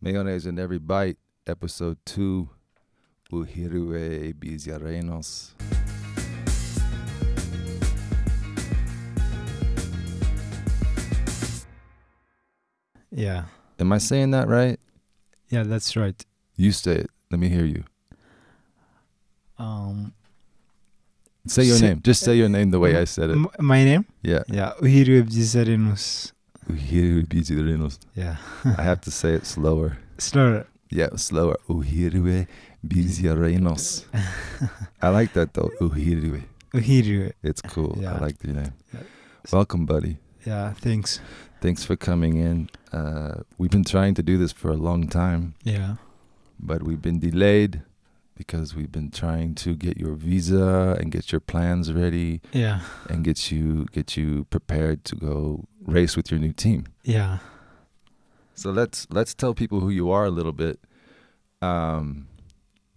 Mayonnaise in Every Bite, Episode 2, Uhirue Biziarenos. Yeah. Am I saying that right? Yeah, that's right. You say it. Let me hear you. Um, Say your Say- name. Just say your name the way I said it. my name? Yeah. Yeah, Uhiru Ebdizarenus. Uhiriwe Byiza Renus. Yeah. I have to say it slower. Slower. Yeah, slower. Uhirue Biziarenos. I like that though. Uhirue. Uhiru. It's cool. Yeah. I like the name. Yeah. Welcome, buddy. Yeah, thanks. Thanks for coming in. Uh, we've been trying to do this for a long time, Yeah. but we've been delayed because we've been trying to get your visa and get your plans ready Yeah. and get you get you prepared to go race with your new team. Yeah. So let's let's tell people who you are a little bit. Um,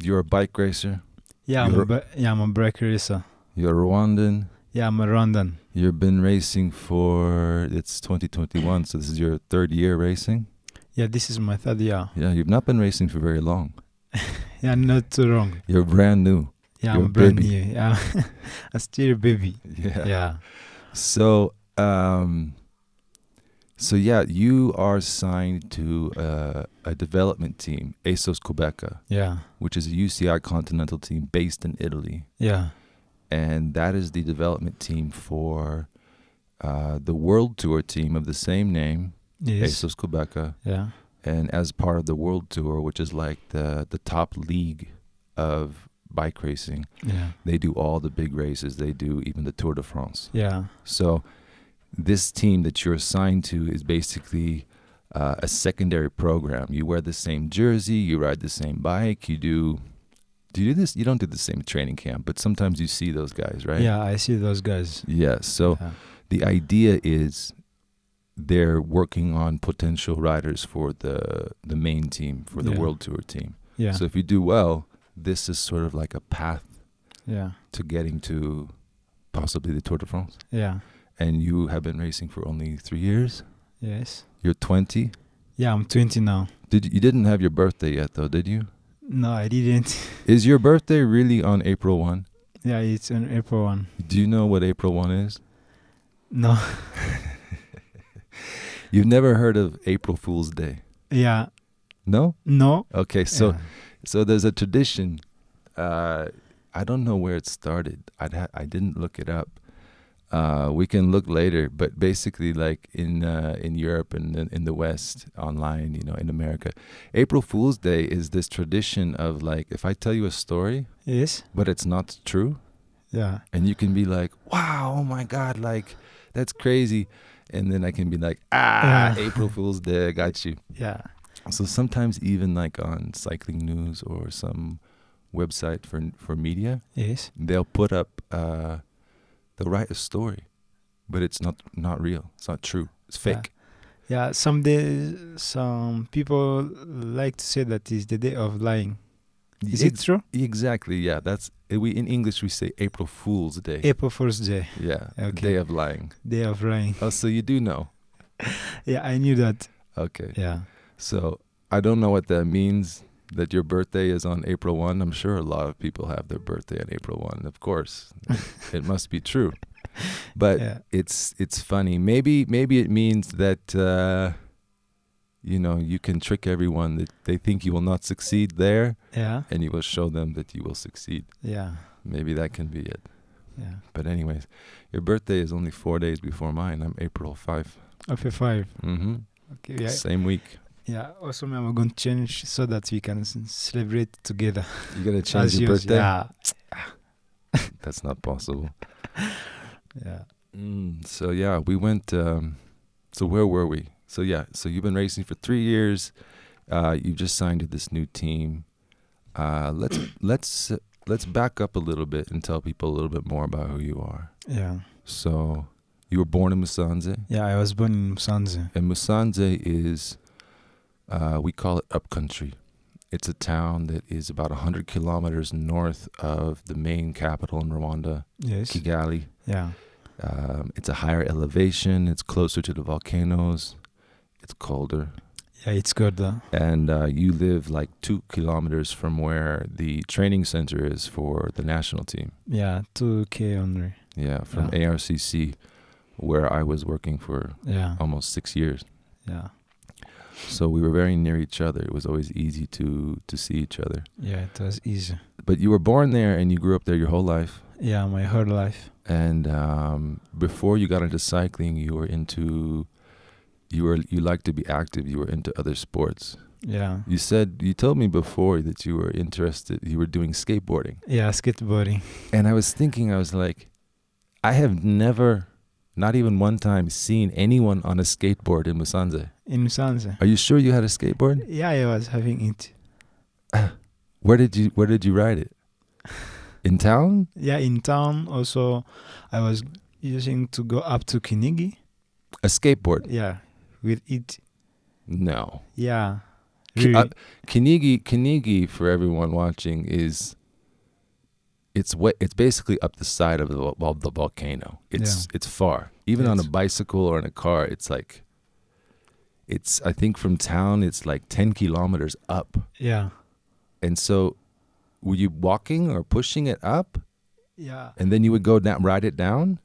you're a bike racer. Yeah, I'm a, yeah, I'm a bike racer. You're Rwandan. Yeah, I'm a Rwandan. You've been racing for it's 2021, so this is your third year racing. Yeah, this is my third year. Yeah, you've not been racing for very long. Yeah, not too wrong. You're brand new. Yeah, You're I'm brand baby. new. Yeah. I'm still a baby. Yeah. Yeah. So, um, so yeah, you are signed to uh, a development team, ASOS Quebeca, Yeah. which is a UCI continental team based in Italy, Yeah. and that is the development team for uh, the World Tour team of the same name, Yes. ASOS Quebeca, Yeah. And as part of the World Tour, which is like the the top league of bike racing, Yeah. they do all the big races. They do even the Tour de France. Yeah. So, this team that you're assigned to is basically uh, a secondary program. You wear the same jersey, you ride the same bike, you do. Do you do this? You don't do the same training camp, but sometimes you see those guys, right? Yeah, I see those guys. Yeah. So yeah. the idea is they're working on potential riders for the the main team for the Yeah. world tour team. Yeah. So if you do well, this is sort of like a path yeah. to getting to possibly the Tour de France. Yeah. And you have been racing for only three years. Yes. You're 20. Yeah, I'm 20 now. Did you didn't have your birthday yet though, did you? No, I didn't. Is your birthday really on April 1? yeah, it's on April 1. Do you know what April 1 is? No. You've never heard of April Fool's Day? Yeah. No? No. Okay, so Yeah. so there's a tradition uh I don't know where it started. I'd ha- I didn't look it up. Uh, we can look later, but basically, like in uh, in Europe and in, in the West, online, you know, in America, April Fool's Day is this tradition of like, if I tell you a story, Yes. but it's not true, Yeah. and you can be like, "Wow, oh my God, like that's crazy," and then I can be like, "Ah, Yeah. April Fool's Day, got you." Yeah. So sometimes even like on cycling news or some website for for media, Yes. they'll put up uh, they'll write a story, but it's not not real. It's not true. It's Yeah. fake. Yeah. Some days, some people like to say that is the day of lying. Is it Ex- true? exactly? Yeah, that's eh, we in English we say April Fool's Day. April Fool's Day, yeah, Okay. day of lying. day of lying. Oh, so you do know? Yeah, I knew that. Okay. Yeah. So I don't know what that means. That your birthday is on April one. I'm sure a lot of people have their birthday on April one. Of course, it must be true. But yeah. it's it's funny. Maybe maybe it means that uh, you know you can trick everyone that they think you will not succeed there, Yeah. and you will show them that you will succeed. Yeah. Maybe that can be it. Yeah. But anyways, your birthday is only four days before mine. I'm April five. April five. Mm-hmm. Okay. Yeah. Same week. Yeah. Also, I'm going to change so that we can celebrate together. You're gonna change As your yours. birthday? Yeah. That's not possible. Yeah. Mm, so yeah, we went. Um, so where were we? So yeah, so you've been racing for three years. Uh, you just signed to this new team. Uh, let's let's let's back up a little bit and tell people a little bit more about who you are. Yeah. So you were born in Musanze, Yeah. I was born in Musanze. and Musanze is uh, we call it upcountry. It's a town that is about hundred kilometers north of the main capital in Rwanda, Yes. Kigali. Yeah. Um, it's a higher elevation. It's closer to the volcanoes. It's colder. Yeah, it's good. Uh, and uh, you live like two kilometers from where the training center is for the national team. yeah, two k only. Yeah, from Yeah. ARCC, where I was working for Yeah, almost six years. yeah, So we were very near each other. It was always easy to to see each other. yeah. It was easy. But you were born there and you grew up there your whole life. Yeah, my whole life. And um, before you got into cycling, you were into you were you liked to be active. You were into other sports. Yeah, You said you told me before that you were interested. You were doing skateboarding, yeah, skateboarding. and I was thinking, I was like, I have never, not even one time, seen anyone on a skateboard in Musanze. In Musanze. Are you sure you had a skateboard? Yeah, I was having it. Where did you Where did you ride it? In town? Yeah, in town also, I was using to go up to Kinigi. A skateboard? Yeah, with it. No. Yeah, Ki- really. uh, Kinigi, Kinigi, for everyone watching, is it's what it's basically up the side of the of the volcano. It's it's far. Even on a bicycle or in a car, it's like it's. I think from town, it's like ten kilometers up. yeah, And so, were you walking or pushing it up, yeah, and then you would go down, ride it down?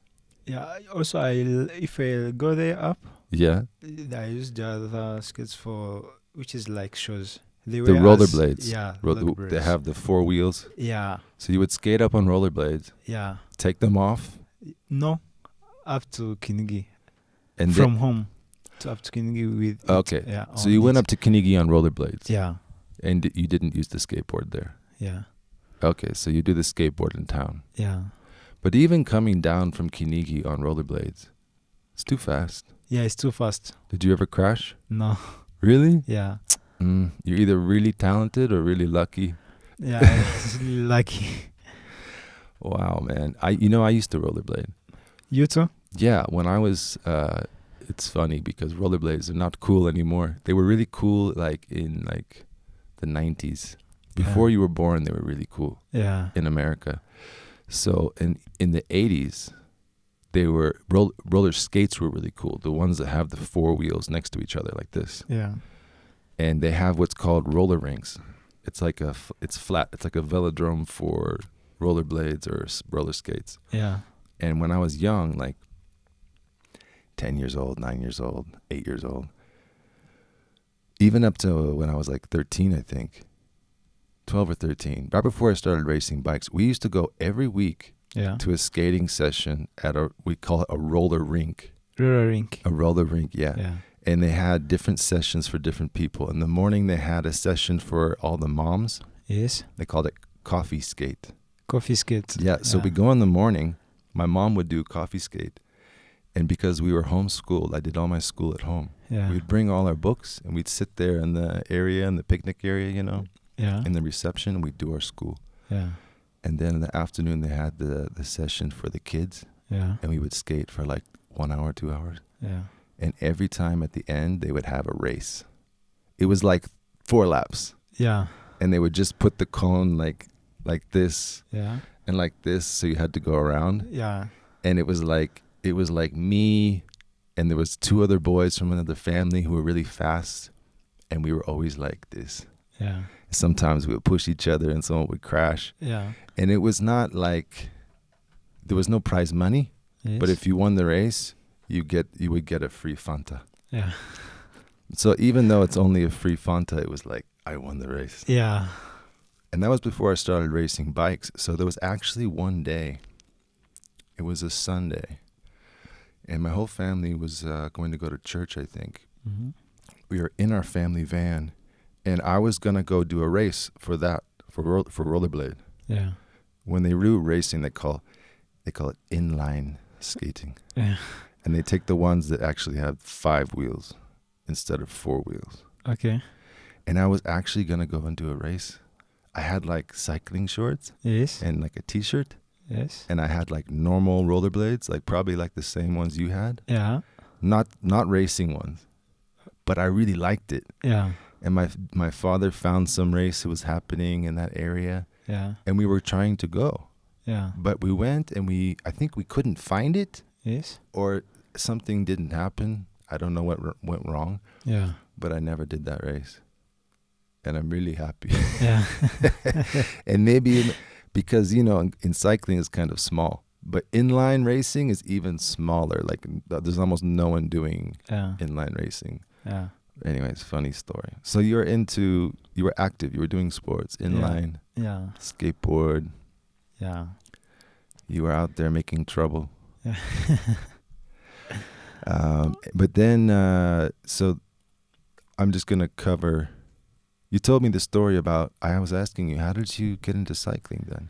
yeah. Also, I if I go there up, Yeah, I use the other skates for which is like shows. They The rollerblades. Yeah, Ro- they have the four wheels. Yeah, So you would skate up on rollerblades, yeah. take them off, No, up to Kinigi and from home to up to Kinigi with. it. Okay. Yeah. so you on went up to Kinigi on rollerblades. Yeah, And you didn't use the skateboard there. yeah, Okay, so you do the skateboard in town. yeah, But even coming down from Kinigi on rollerblades, it's too fast. Yeah. It's too fast. Did you ever crash? No. Really? Yeah. Mm, you're either really talented or really lucky. Yeah. it's really lucky. Wow, man. I you know I used to rollerblade. You too? Yeah, when I was uh it's funny because rollerblades are not cool anymore. They were really cool like in like the 90s. Before you were born they were really cool. Yeah. in America. So in in the 80s, they were roll, roller skates were really cool. The ones that have the four wheels next to each other like this, Yeah. and they have what's called roller rinks. It's like a f- it's flat. It's like a velodrome for rollerblades or s- roller skates. Yeah. And when I was young, like 10 years old, 9 years old, 8 years old, even up to when I was like 13, I think, 12 or 13, right before I started racing bikes, we used to go every week Yeah. to a skating session at a, we call it a roller rink. Roller rink. A roller rink, yeah. Yeah. And they had different sessions for different people. In the morning, they had a session for all the moms. Yes. They called it coffee skate. Coffee skate. Yeah, so we go in the morning. My mom would do coffee skate. And because we were homeschooled, I did all my school at home. Yeah. We'd bring all our books and we'd sit there in the area, in the picnic area, you know, Yeah. in the reception, and we'd do our school. Yeah. And then in the afternoon, they had the, the session for the kids, Yeah. and we would skate for like one hour, two hours. Yeah. And every time at the end, they would have a race. It was like four laps, Yeah. and they would just put the cone like like this Yeah. and like this, so you had to go around. Yeah. and it was like it was like me and there was two other boys from another family who were really fast and we were always like this Yeah. sometimes we would push each other and someone would crash Yeah. and it was not like there was no prize money Yes. but if you won the race you get you would get a free fanta Yeah. so even though it's only a free fanta it was like i won the race Yeah. and that was before i started racing bikes so there was actually one day it was a sunday and my whole family was uh, going to go to church i think Mm-hmm. we were in our family van and i was going to go do a race for that for for rollerblade Yeah. when they do racing they call they call it inline skating Yeah. and they take the ones that actually have five wheels instead of four wheels Okay. and i was actually going to go and do a race i had like cycling shorts Yes. and like a t-shirt Yes. and i had like normal rollerblades like probably like the same ones you had Yeah. not not racing ones but i really liked it Yeah. And my my father found some race that was happening in that area Yeah. and we were trying to go Yeah. but we went and we i think we couldn't find it Yes. or something didn't happen i don't know what r- went wrong Yeah. but I never did that race, and I'm really happy. Yeah. and maybe in, because you know in, in cycling is kind of small, but inline racing is even smaller. Like there's almost no one doing yeah. inline racing. Yeah. Anyways, funny story. So you're into you were active. You were doing sports, inline, Yeah. skateboard. Yeah. You were out there making trouble. Yeah. Um, but then, uh, so I'm just gonna cover. You told me the story about. I was asking you, how did you get into cycling then?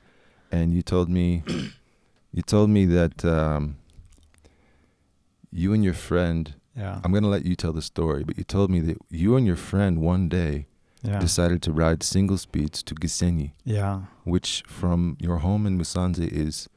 And you told me, you told me that um, you and your friend. Yeah. I'm gonna let you tell the story, but you told me that you and your friend one day Yeah. decided to ride single speeds to Gisenyi, Yeah. which from your home in Musanze is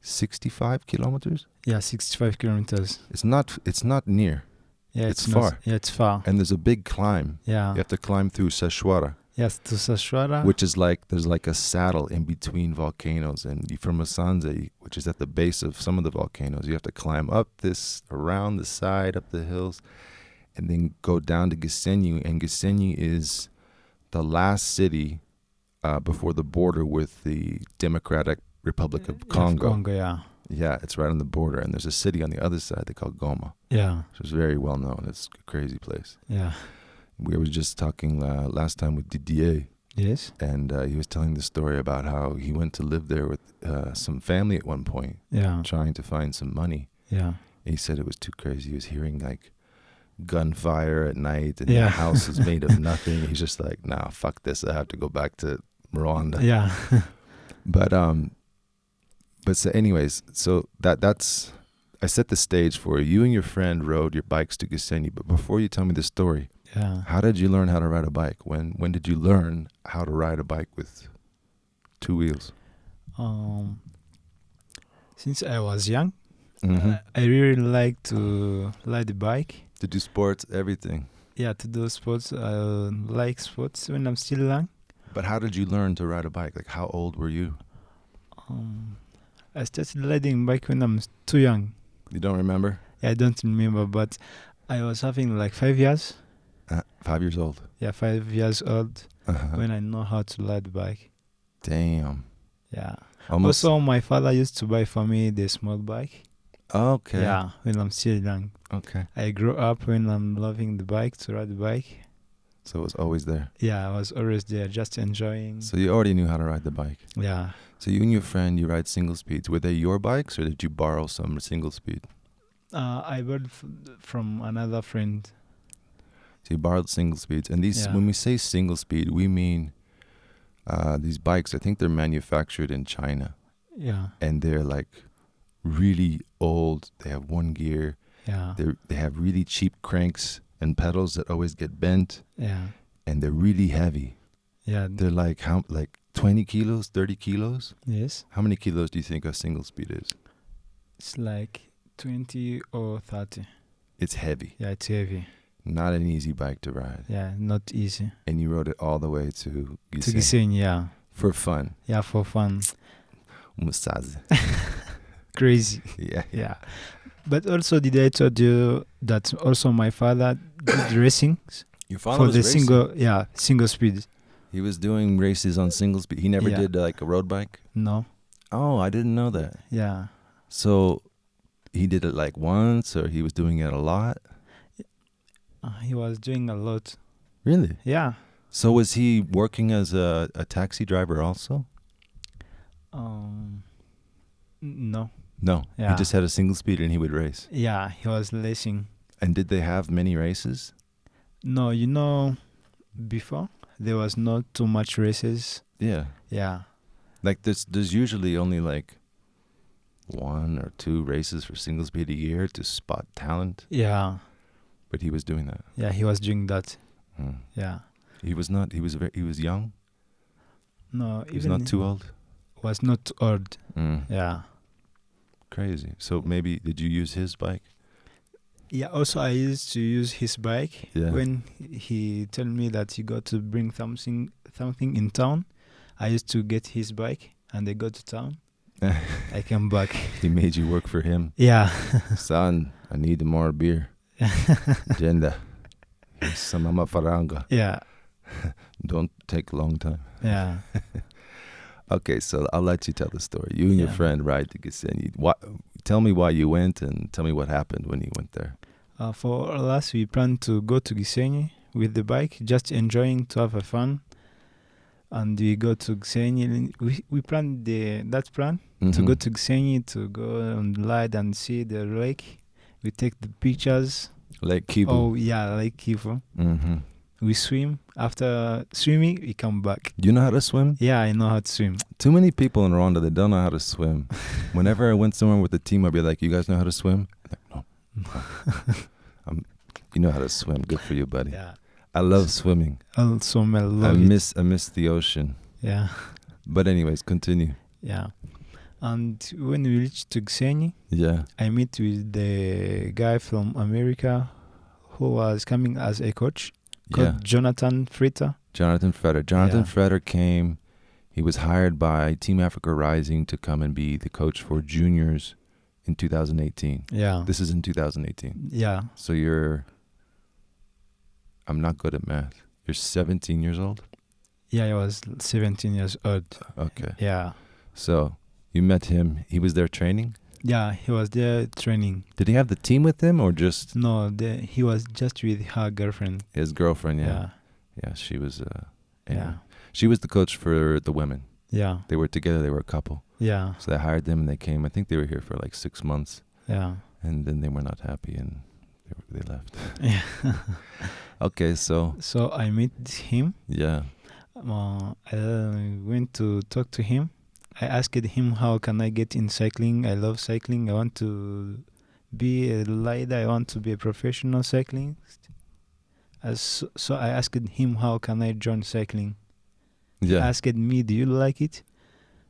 65 kilometers. Yeah. 65 kilometers. It's not. It's not near, Yeah. It's not- far. Yeah. It's far. and there's a big climb. Yeah. You have to climb through Seshwara, Yes. To Sashwara. which is like there's like a saddle in between volcanoes, and from Musanze, which is at the base of some of the volcanoes. You have to climb up this, around the side, up the hills, and then go down to Gisenyi. And Gisenyi is the last city uh, before the border with the Democratic Republic of Congo. Congo. Yeah. Yeah, it's right on the border, and there's a city on the other side they call Goma, Yeah. which is very well known. It's a crazy place. Yeah. We were just talking uh, last time with Didier, Yes. and uh, he was telling the story about how he went to live there with uh, some family at one point, Yeah. trying to find some money. Yeah. And he said it was too crazy. He was hearing like gunfire at night, and Yeah. the house is made of nothing. He's just like, nah, fuck this. I have to go back to Rwanda. Yeah. But um, but so anyways, so that that's I set the stage for you. You and your friend rode your bikes to Gisenyi. But before you tell me the story, yeah. how did you learn how to ride a bike? When when did you learn how to ride a bike with two wheels? Um. Since I was young, Mm-hmm. I, I really like to ride the bike. to do sports, everything. Yeah, to do sports. I like sports when I'm still young. But how did you learn to ride a bike? Like how old were you? Um, I started riding bike when I'm too young. You don't remember? Yeah, I don't remember, but I was having like five years. Uh, five years old. Yeah, five years old Uh-huh. when I know how to ride the bike. Damn. Yeah. Almost. Also, my father used to buy for me the small bike. okay. Yeah, when I'm still young. Okay. I grew up when I'm loving the bike to ride the bike. So it was always there. Yeah, I was always there, just enjoying. So you already knew how to ride the bike. yeah. So you and your friend, you ride single speeds. Were they your bikes, or did you borrow some single speed? Uh, I bought f- from another friend. So you borrowed single speeds, and these Yeah. when we say single speed, we mean uh, these bikes. I think they're manufactured in China, Yeah. and they're like really old. They have one gear. Yeah. They they have really cheap cranks and pedals that always get bent, Yeah. and they're really heavy. Yeah. They're like how like twenty kilos, thirty kilos. yes. How many kilos do you think a single speed is? It's like 20 or 30. It's heavy. Yeah, it's heavy. Not an easy bike to ride. Yeah, not easy. And you rode it all the way to To Gisenyi Gisenyi, yeah. for fun. Yeah, for fun. Musaze. Crazy. yeah. Yeah. But also, did I told you that also my father did racing Your for the single, yeah, single speed? He was doing races on single speed. He never Yeah. did uh, like a road bike. No. Oh, I didn't know that. Yeah. So he did it like once, or he was doing it a lot. Uh, he was doing a lot. Really? Yeah. So was he working as a, a taxi driver also? Um. No. No. Yeah. He just had a single speed and he would race. Yeah, he was racing. And did they have many races? No, you know, before there was not too much races. Yeah. Yeah. Like there's there's usually only like one or two races for single speed a year to spot talent, Yeah. But he was doing that. Yeah, he was doing that. Hmm. Yeah. He was not. He was very. He was young. No, He was not too old. was not old. Mm. Yeah. Crazy. So maybe did you use his bike? Yeah. Also, I used to use his bike Yeah. when he told me that he got to bring something something in town. I used to get his bike, and I go to town. I came back. he made you work for him. Yeah. Son, I need more beer. Agenda. Some mama faranga. Yeah, Don't take a long time. yeah. Okay, so I'll let you tell the story. You and your friend ride to Gisenyi. Why, tell me why you went and tell me what happened when you went there. Uh, for last, we plan to go to Gisenyi with the bike, just enjoying to have a fun. And we go to Gisenyi. We we planned the that plan to go Mhm. to Gisenyi to go and ride and see the lake. We take the pictures. Lake Kivu. Oh yeah, Lake Kivu. hmm We swim. After swimming, we come back. Do you know how to swim? Yeah, I know how to swim. Too many people in Rwanda that don't know how to swim. Whenever I went somewhere with the team, I'd be like, "You guys know how to swim?" Like, no. Um, you know how to swim. Good for you, buddy. Yeah. I love swimming. Also, I I love it. miss I miss the ocean. Yeah, But anyways, continue. yeah. And when we reached to Yeah. I met with the guy from America who was coming as a coach called Yeah. Jonathan Fritter. Jonathan Fritter. Jonathan Yeah. Freder came. He was hired by Team Africa Rising to come and be the coach for juniors in 2018. Yeah. This is in 2018. yeah. So you're. I'm not good at math. You're 17 years old. Yeah, I was 17 years old. Okay. Yeah. So you met him. He was there training. Yeah, he was there training. Did he have the team with him or just No, the, he was just with her girlfriend. his girlfriend? Yeah. Yeah. Yeah. she was. Uh, Yeah. anyway. She was the coach for the women. Yeah. They were together. They were a couple. Yeah. So they hired them and they came. I think they were here for like six months. Yeah. and then they were not happy and they, were, they left. Yeah. Okay, so so I met him. yeah, Uh, I went to talk to him. I asked him how can I get in cycling. I love cycling. I want to be a rider. I want to be a professional cyclist. As so, I asked him how can I join cycling. He yeah, asked me, "Do you like it?"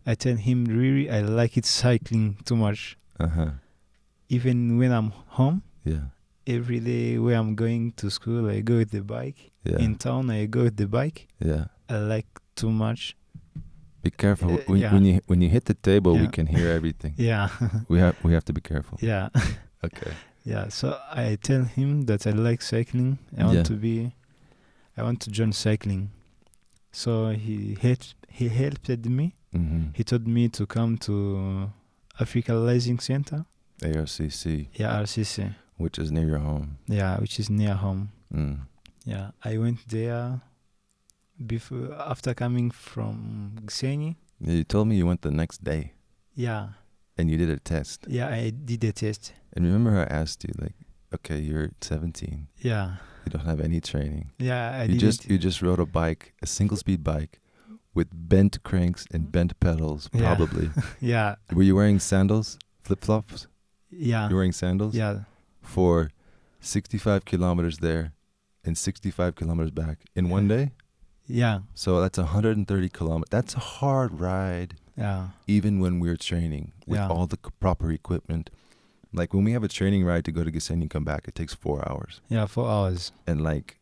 I tell him, "Really, I like it cycling too much. uh huh, Even when I'm home, yeah, every day where I'm going to school, I go with the bike. yeah, In town, I go with the bike. yeah. I like too much. Be careful Uh, when, yeah. when you when you hit the table. We can hear everything. Yeah, we have we have to be careful. yeah, Okay. yeah. So I tell him that I like cycling. I want Yeah. to be, I want to join cycling. So he helped. He helped me. Mm-hmm. He told me to come to Africa Rising Center. ARCC, Yeah, RCC. which is near your home. Yeah, which is near home. Mm. Yeah, I went there before after coming from. Yeah, you told me you went the next day Yeah, and you did a test. yeah, I did a test. And remember, I asked you like, okay, you're 17. Yeah, You don't have any training. yeah, I you did just you just rode a bike, a single speed bike, with bent cranks and bent pedals. Mm-hmm. Yeah. Probably. Yeah, Were you wearing sandals, flip flops? yeah, You're wearing sandals yeah, for 65 kilometers there and 65 kilometers back in one day. Yeah, So that's 130 kilometers. That's a hard ride, yeah, even when we're training with Yeah. all the proper equipment. Like when we have a training ride to go to Gisenyi and come back, it takes four hours yeah, four hours. and like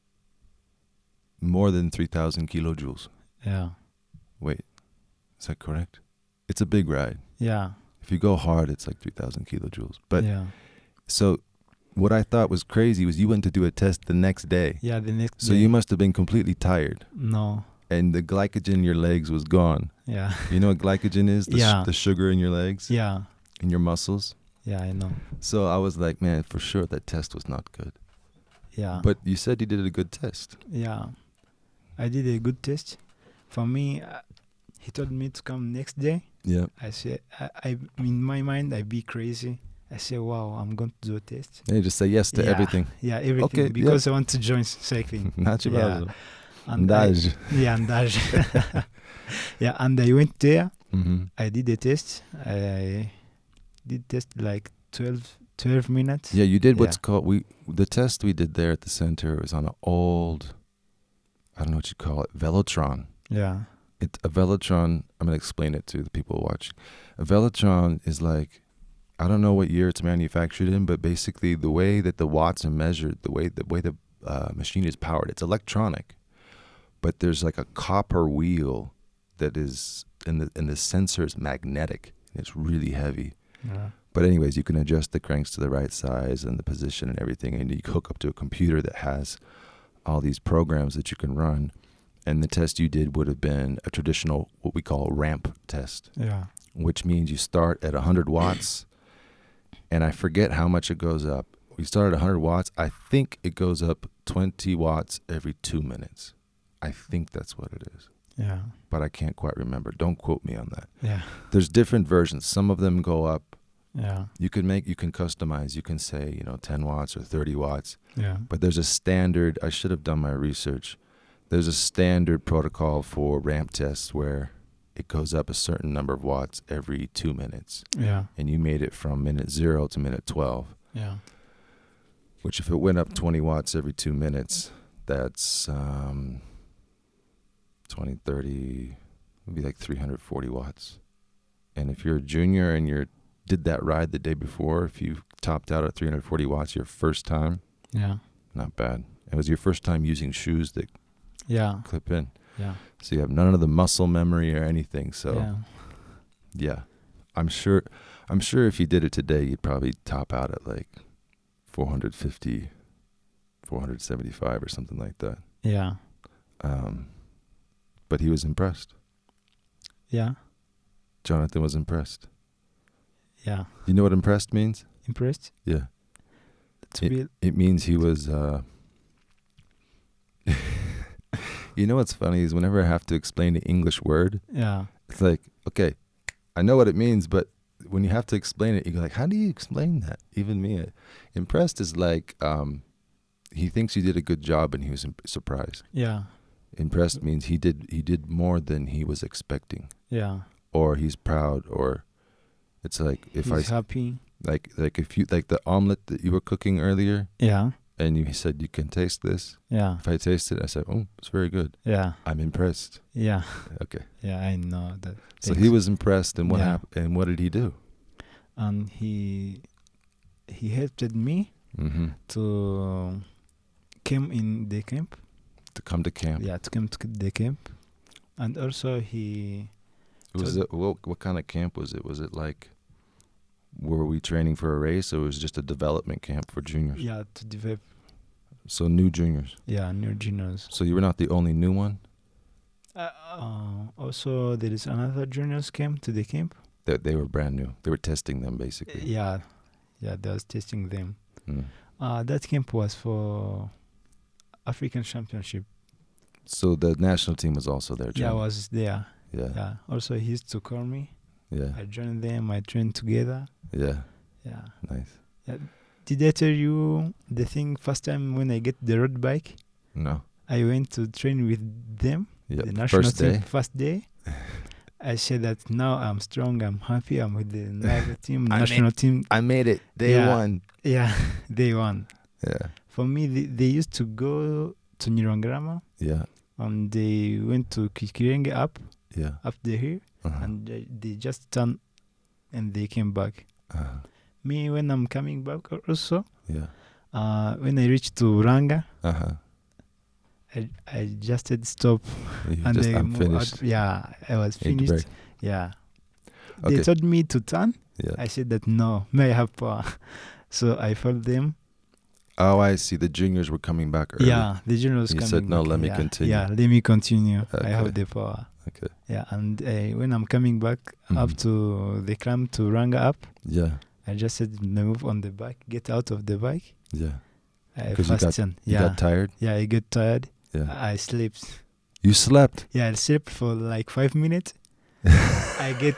more than 3,000 kilojoules. Yeah, Wait, is that correct? It's a big ride. yeah, If you go hard, it's like 3,000 kilojoules. But yeah, so what I thought was crazy was you went to do a test the next day. yeah. The next So day. you must have been completely tired no, and the glycogen in your legs was gone. yeah, You know what glycogen is? The, Yeah. the sugar in your legs, yeah, in your muscles. yeah. I know. So I was like, man, for sure that test was not good. Yeah, But you said you did a good test. yeah, I did a good test. For me, uh, he told me to come next day. Yeah. I said, I, I in my mind, I'd be crazy. I say, wow, I'm going to do a test. Hey, just say yes to Yeah. everything. Yeah, everything Okay, yeah. because I want to join cycling. Not Yeah. yeah. And I- yeah, andage. yeah, and I went there. Mm-hmm. I did a test. I did test like 12, 12 minutes. Yeah, you did what's Yeah. called we the test we did there at the center was on an old I don't know what you call it, Velotron. Yeah. It's a Velotron I'm gonna explain it to the people watching. A Velotron is like I don't know what year it's manufactured in, but basically the way that the watts are measured, the way the way the uh, machine is powered, it's electronic. But there's like a copper wheel that is and the and the sensor is magnetic. It's really heavy. Yeah. But anyways, you can adjust the cranks to the right size and the position and everything, and you hook up to a computer that has all these programs that you can run, and the test you did would have been a traditional what we call ramp test, Yeah. which means you start at 100 watts, and I forget how much it goes up. We started 100 watts. I think it goes up 20 watts every two minutes. I think that's what it is, Yeah. but I can't quite remember. Don't quote me on that. Yeah. There's different versions. Some of them go up. Yeah. You can make, you can customize. You can say, you know, 10 watts or 30 watts. Yeah. But there's a standard. I should have done my research. There's a standard protocol for ramp tests where it goes up a certain number of watts every two minutes, Yeah. and you made it from minute zero to minute 12. Yeah. Which, if it went up 20 watts every two minutes, that's um, 20, 30, would be like 340 watts. And if you're a junior and you're did that ride the day before, if you topped out at 340 watts your first time, Yeah. not bad. It was your first time using shoes that Yeah. clip in. Yeah. So you have none of the muscle memory or anything. So yeah. yeah. I'm sure I'm sure if you did it today you'd probably top out at like 450 475 or something like that. Yeah. Um but he was impressed. Yeah. Jonathan was impressed. Yeah. You know what impressed means? Impressed? Yeah. Be It means he was uh You know what's funny is whenever I have to explain an English word, yeah. it's like, okay, I know what it means, but when you have to explain it, you go like, how do you explain that? Even me, uh, impressed is like, um, he thinks you did a good job and he was surprised. Yeah. Impressed means he did he did more than he was expecting, Yeah. or he's proud, or it's like if He's I happy. like like if you like the omelet that you were cooking earlier, Yeah. And you said you can taste this. Yeah. If I taste it, I said, oh, it's very good. Yeah. I'm impressed. Yeah. Okay, Yeah. I know that. so he was impressed, and what Yeah. happened? And what did he do? and he he helped me Mm-hmm. to come in the camp. To come to camp. Yeah, to come to the camp, and also he Was it what, what kind of camp was it? Was it like were we training for a race or was it just a development camp for juniors? yeah to develop So new juniors. yeah new juniors. So you were not the only new one? Uh, uh, also, there is another juniors came to the camp. That they were brand new. They were testing them basically. Yeah, yeah, they was testing them. Mm. Uh, that camp was for African Championship. So the national team was also there. Yeah, I was there. yeah. Yeah. Also, he used to call me. Yeah. I joined them. I trained together. Yeah. Yeah. Nice. Did I tell you the thing first time when I get the road bike? No. I went to train with them. Yeah. The national First team day. first day. I said that now I'm strong. I'm happy. I'm with the national team. I National team. I made it. Day Yeah. one. Yeah, they won. Yeah. For me, they, they used to go to Nyirangarama Yeah. and they went to Kikirenge up, Yeah. up the hill, Uh-huh. and they, they just turned and they came back. Uh-huh. Me, when I'm coming back also, Yeah. uh, when I reached to Ranga, Uh-huh. I, I just said stop. You and just they I'm moved out. finished. Yeah, I was finished. Yeah. Okay. They told me to turn. Yeah. I said that no, may I have power. So I followed them. Oh, I see. The juniors were coming back early. Yeah, the juniors You coming said, "No, back. let me yeah, continue." Yeah, let me continue. I have the power. Okay. Yeah, and uh, when I'm coming back up Mhm. to the climb to Ranga up, Yeah. I just said move on the bike, get out of the bike. Yeah. I 'Cause you got-. You Yeah, got tired? yeah, I get tired. Yeah. I slept. You slept. Yeah, I slept for like five minutes. I get.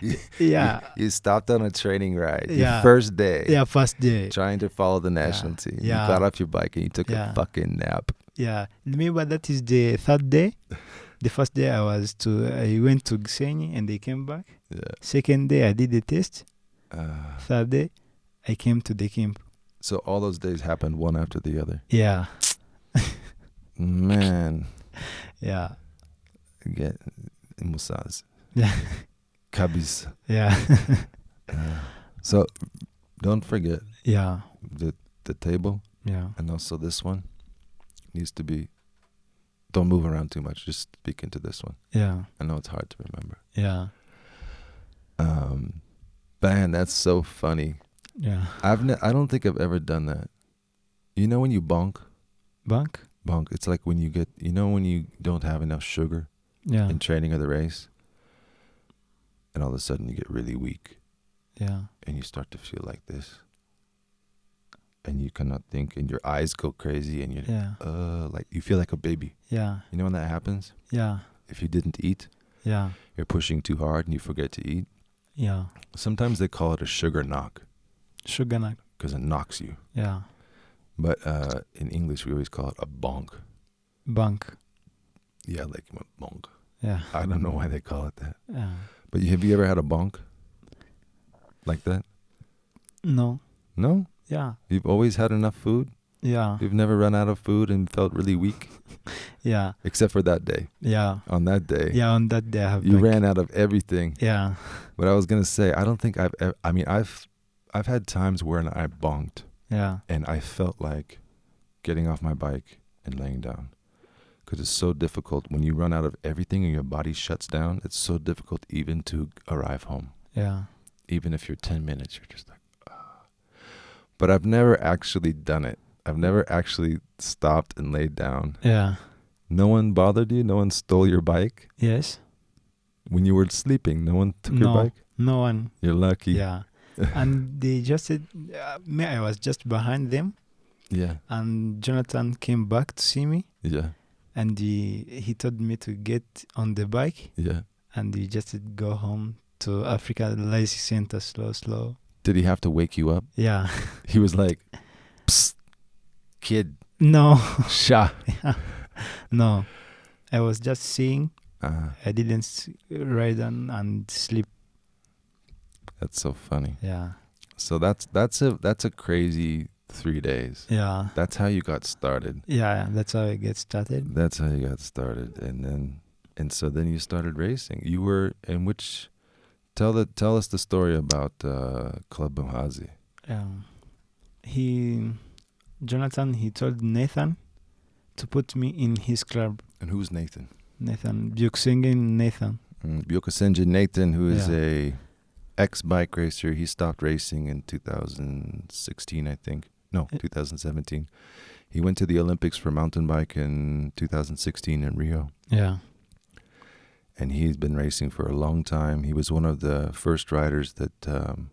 You- yeah, You, you stopped on a training ride. Yeah. first day. yeah, first day. Trying to follow the national team. Yeah. You got off your bike and you took Yeah. a fucking nap. Yeah, remember that is the third day. The first day I was to, I went to Xeni and they came back. Yeah. Second day I did the test. Uh, Third day I came to the camp. so all those days happened one after the other. Yeah, Man. yeah, Get Musaz. yeah, Kabis. yeah, Uh, so don't forget yeah, the the table yeah, and also this one needs to be don't move around too much. Just speak into this one. yeah, I know it's hard to remember. yeah, Um, man, that's so funny. yeah. I've ne- I don't think I've ever done that. You know when you bonk, Bank? bonk. It's like when you get. You know when you don't have enough sugar Yeah. in training or the race, and all of a sudden you get really weak, Yeah. and you start to feel like this, and you cannot think, and your eyes go crazy, and you're Yeah. uh like you feel like a baby. Yeah. You know when that happens? Yeah. If you didn't eat, Yeah. you're pushing too hard, and you forget to eat. Yeah. Sometimes they call it a sugar knock Sugar knock. because it knocks you. Yeah. But uh, in English, we always call it a bonk. Bonk. Yeah, like a bonk. Yeah. I don't know why they call it that. Yeah. But have you ever had a bonk like that? No. No? Yeah. You've always had enough food? Yeah. You've never run out of food and felt really weak? Yeah. Except for that day. Yeah. On that day, Yeah. On that day, I have. you bank. ran out of everything. Yeah. But I was going to say, I don't think I've ever, I mean, I've, I've had times when I bonked Yeah. and I felt like getting off my bike and laying down. Because it's so difficult when you run out of everything and your body shuts down. It's so difficult even to arrive home. Yeah. Even if you're 10 minutes, you're just like, ah. But I've never actually done it. I've never actually stopped and laid down. Yeah. No one bothered you? No one stole your bike? Yes. When you were sleeping, no one took your bike? No one. You're lucky. Yeah. and they just said, uh, me, I was just behind them, Yeah. and Jonathan came back to see me, Yeah. and he he told me to get on the bike, Yeah. and he just said, go home to Africa Lazy Center, slow, slow. Did he have to wake you up? Yeah. He was like, Psst, kid, no, sha. no. I was just seeing. Uh, I didn't ride on and sleep. that's so funny. Yeah. So that's that's a that's a crazy three days. Yeah. That's how you got started. Yeah. That's how I get started. That's how you got started, and then and so then you started racing. You were in which? Tell the tell us the story about uh, Club Muhazi. Um, he, Jonathan, he told Nathan to put me in his club. And who's Nathan? Nathan Byukusenge Nathan. Mm, Nathan, who is Yeah. a ex bike racer. He stopped racing in 2016, I think. No, 2017. He went to the Olympics for mountain bike in 2016 in Rio. Yeah. and he's been racing for a long time. He was one of the first riders that um,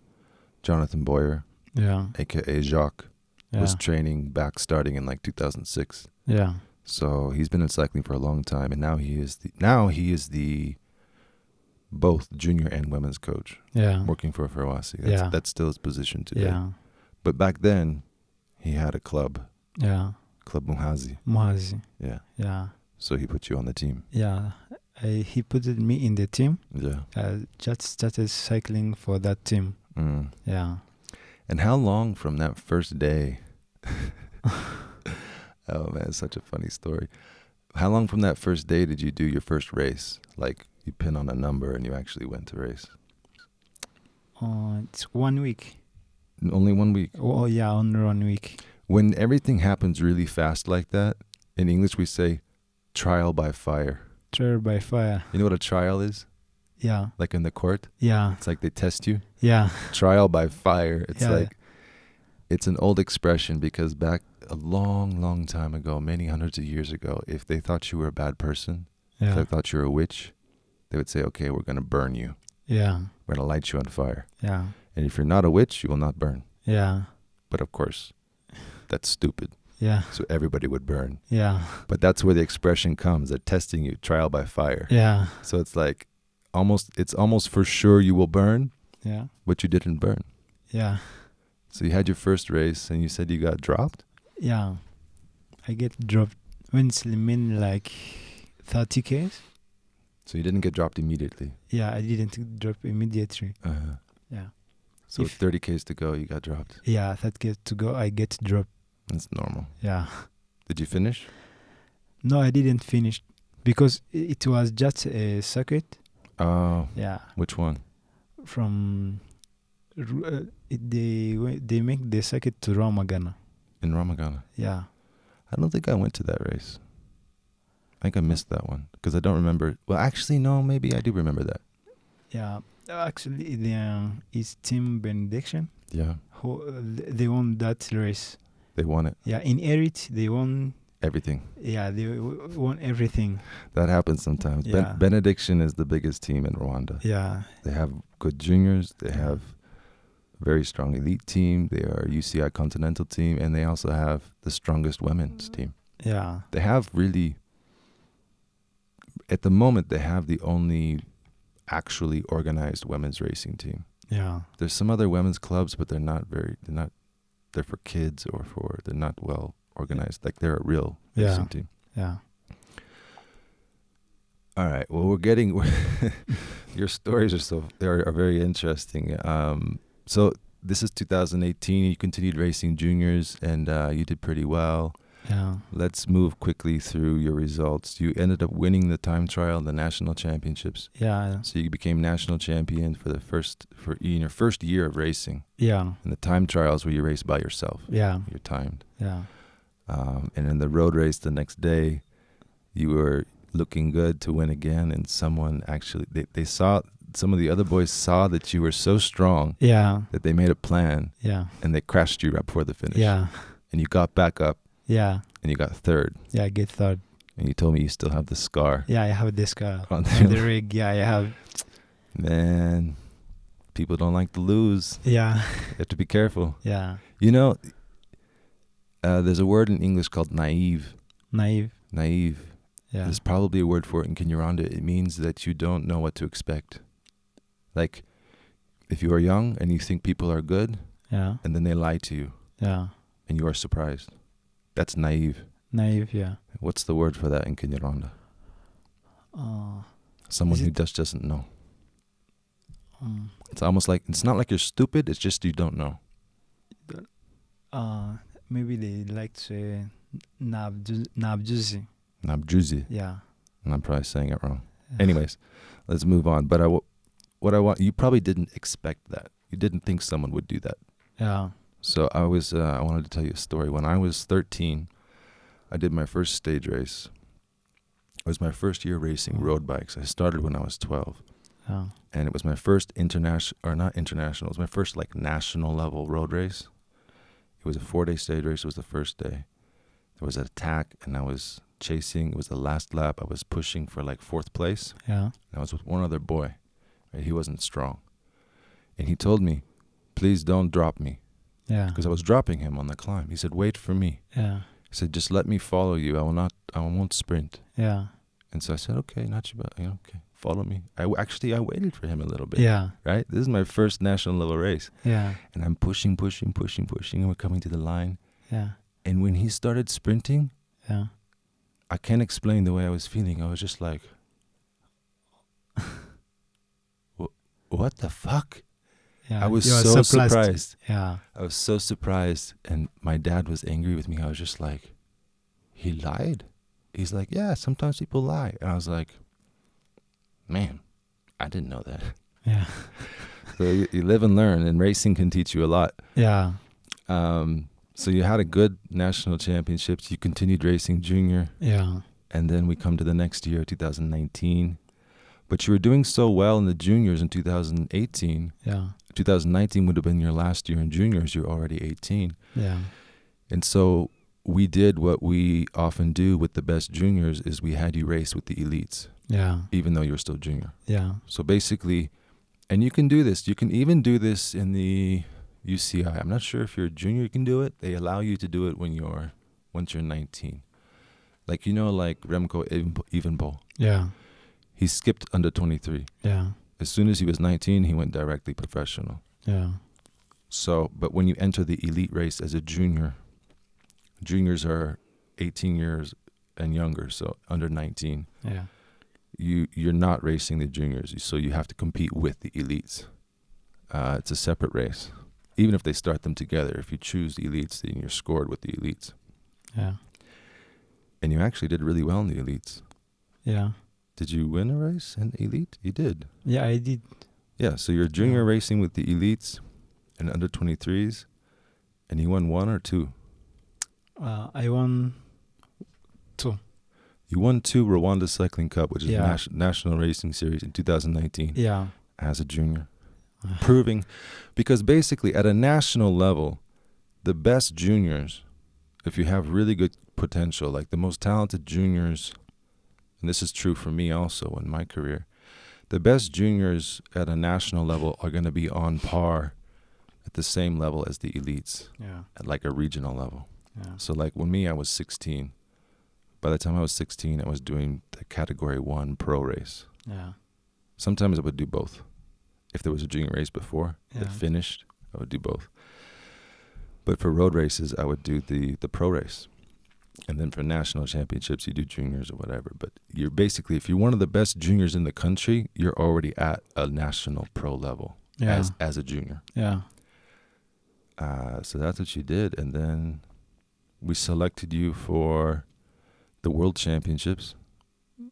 Jonathan Boyer, Yeah. aka Jacques, Yeah. was training back starting in like 2006. yeah. So he's been in cycling for a long time, and now he is the now he is the both junior and women's coach Yeah. working for FERWACY. That's, Yeah. that's still his position today. Yeah. But back then, he had a club, Yeah. Club Muhazi. Muhazi. Yeah. Yeah. So he put you on the team. Yeah. I, he put me in the team. Yeah. I just started cycling for that team. Mm. Yeah. And how long from that first day? oh man, such a funny story. How long from that first day did you do your first race? Like you pin on a number and you actually went to race? Uh, it's one week. Only one week. Oh, yeah, only one week. When everything happens really fast like that, in English we say trial by fire. Trial by fire. You know what a trial is? Yeah. Like in the court? Yeah. It's like they test you. Yeah. Trial by fire. It's Yeah. like it's an old expression because back a long, long time ago, many hundreds of years ago, if they thought you were a bad person, if they thought you were a witch, they would say, "Okay, we're going to burn you. Yeah. We're going to light you on fire." Yeah. And if you're not a witch, you will not burn. Yeah. But of course, that's stupid. Yeah. So everybody would burn. Yeah. But that's where the expression comes. They're testing you, trial by fire. Yeah. So it's like almost it's almost for sure you will burn, Yeah. but you didn't burn. Yeah. So you had your first race and you said you got dropped? Yeah. I get dropped when it's mean like 30 Ks. So you didn't get dropped immediately. Yeah, I didn't drop immediately. Uh-huh. Yeah. So If- 30 Ks to go, you got dropped. Yeah, 30 Ks to go, I get dropped. That's normal. Yeah. Did you finish? No, I didn't finish because it was just a circuit. Oh, Yeah. which one? From they they make the circuit to Rwamagana. In Rwamagana. Yeah. I don't think I went to that race. I think I missed that one because I don't remember. Well, actually, no, maybe I do remember that. Yeah. Actually, the, uh, it's Team Benediction Yeah. who uh, they won that race. They won it. Yeah, in Erit they won. Everything. Yeah, they won everything. That happens sometimes. Ben- Yeah. Benediction is the biggest team in Rwanda. Yeah, They have good juniors. They have very strong elite team. They are UCI continental team, and they also have the strongest women's team. yeah, They have really, at the moment, they have the only actually organized women's racing team. yeah, There's some other women's clubs, but they're not very. They're not. They're for kids or for. They're not well organized. Like they're a real Yeah. racing team. yeah. All right. Well, we're getting your stories are so they are, are very interesting. Um, so this is 2018. You continued racing juniors, and uh, you did pretty well. Yeah, Let's move quickly through your results. You ended up winning the time trial, the national championships. yeah, So you became national champion for the first for in your first year of racing. yeah, And the time trials where you race by yourself. yeah, You're timed. yeah, Um, and in the road race the next day, you were looking good to win again. And someone actually, they, they saw, some of the other boys saw that you were so strong yeah, that they made a plan yeah, and they crashed you right before the finish. yeah, And you got back up yeah, and you got third. yeah. Get third. And you told me you still have the scar Yeah, I have this scar on on the rig. Yeah, I have. Man, people don't like to lose. Yeah, You have to be careful. yeah. You know, uh, there's a word in English called naive. Naive. Naive. Yeah, There's probably a word for it in Kinyarwanda. It means that you don't know what to expect. Like, if you are young and you think people are good, yeah, and then they lie to you, yeah. and you are surprised. That's naive. Naive. Yeah. What's the word for that in Kinyarwanda? Uh, Someone who just doesn't know. um, It's almost like it's not like you're stupid. It's just you don't know. uh, maybe they like to say nabju- nabjuzi. Nabjuzi. Yeah. And I'm probably saying it wrong. Anyways, let's move on. But I, w- what I want, you probably didn't expect that. You didn't think someone would do that. Yeah. So I was, uh, I wanted to tell you a story. When I was 13, I did my first stage race. It was my first year racing road bikes. I started when I was 12, Yeah. and it was my first international, or not international. It was my first like national level road race. It was a four-day stage race. It was the first day. There was an attack, and I was chasing. It was the last lap. I was pushing for like fourth place. Yeah. And I was with one other boy. He wasn't strong. And he told me, please don't drop me. Yeah. Because I was dropping him on the climb. He said, wait for me. Yeah. He said, just let me follow you. I will not, I won't sprint. Yeah. And so I said, okay, not you, but okay, follow me. I w- actually, I waited for him a little bit. Yeah. Right? This is my first national level race. Yeah. And I'm pushing, pushing, pushing, pushing. And we're coming to the line. Yeah. And when he started sprinting, Yeah. I can't explain the way I was feeling. I was just like, "Wh- what the fuck? Yeah. I was so surprised. surprised. Yeah. I was so surprised, and my dad was angry with me. I was just like, he lied. He's like, yeah, sometimes people lie, and I was like, man, I didn't know that. Yeah. So you, you live and learn, and racing can teach you a lot. Yeah. Um, so you had a good national championships. You continued racing junior, Yeah. and then we come to the next year, 2019. But you were doing so well in the juniors in 2018. Yeah. 2019 would have been your last year in juniors. You're already 18. Yeah. And so we did what we often do with the best juniors is we had you race with the elites, Yeah. even though you're still junior. Yeah. So basically, and you can do this. You can even do this in the UCI. I'm not sure if you're a junior, you can do it. They allow you to do it when you're once you're 19. Like you know, like Remco Evenpo- Yeah. He skipped under 23. Yeah. As soon as he was 19, he went directly professional. Yeah. So, but when you enter the elite race as a junior, juniors are 18 years and younger, so under 19. Yeah. You you're not racing the juniors, so you have to compete with the elites. Uh, it's a separate race, even if they start them together. If you choose the elites, then you're scored with the elites, Yeah. and you actually did really well in the elites. Yeah. Did you win a race in elite? You did. Yeah. I did. Yeah. So you're junior Yeah. racing with the elites and under 23s, and you won one or two. Uh, I won two. You won two Rwanda Cycling Cup, which is Yeah. nas- National Racing Series in 2019 Yeah. as a junior, proving because basically at a national level, the best juniors if you have really good potential, like the most talented juniors, and this is true for me also in my career, the best juniors at a national level are going to be on par at the same level as the elites Yeah. at like a regional level. Yeah. So like when me, I was 16. By the time I was 16, I was doing the category one pro race. Yeah. Sometimes I would do both. If there was a junior race before that finished, I would do both. But for road races, I would do the the pro race, and then for national championships, you do juniors or whatever. But you're basically, if you're one of the best juniors in the country, you're already at a national pro level Yeah. as as a junior. yeah. Uh, so that's what you did, and then we selected you for the World Championships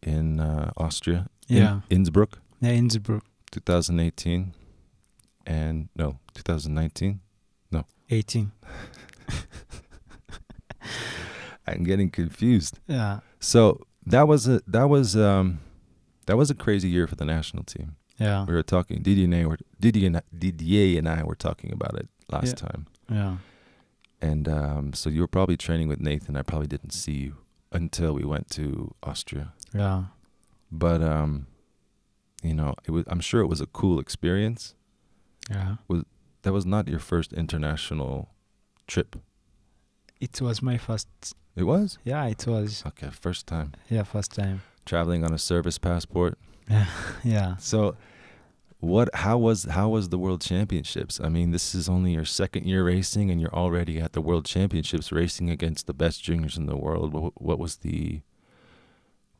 in uh, Austria, in Yeah. Innsbruck, Yeah. Innsbruck. 2018, and no, 2019. no. 18. I'm getting confused. Yeah. So that was a that was um that was a crazy year for the national team. Yeah. We were talking Didier and I were Didier and, Didier and I were talking about it last Yeah. time, Yeah. and um, so you were probably training with Nathan. I probably didn't see you until we went to Austria. Yeah. but um you know it was i'm sure it was a cool experience Yeah. Was that was not your first international trip It was my first. It was Yeah, it was. okay first time Yeah, first time. traveling on a service passport Yeah. Yeah. so what how was how was the world championships i mean this is only your second year racing and you're already at the world championships racing against the best juniors in the world what, what was the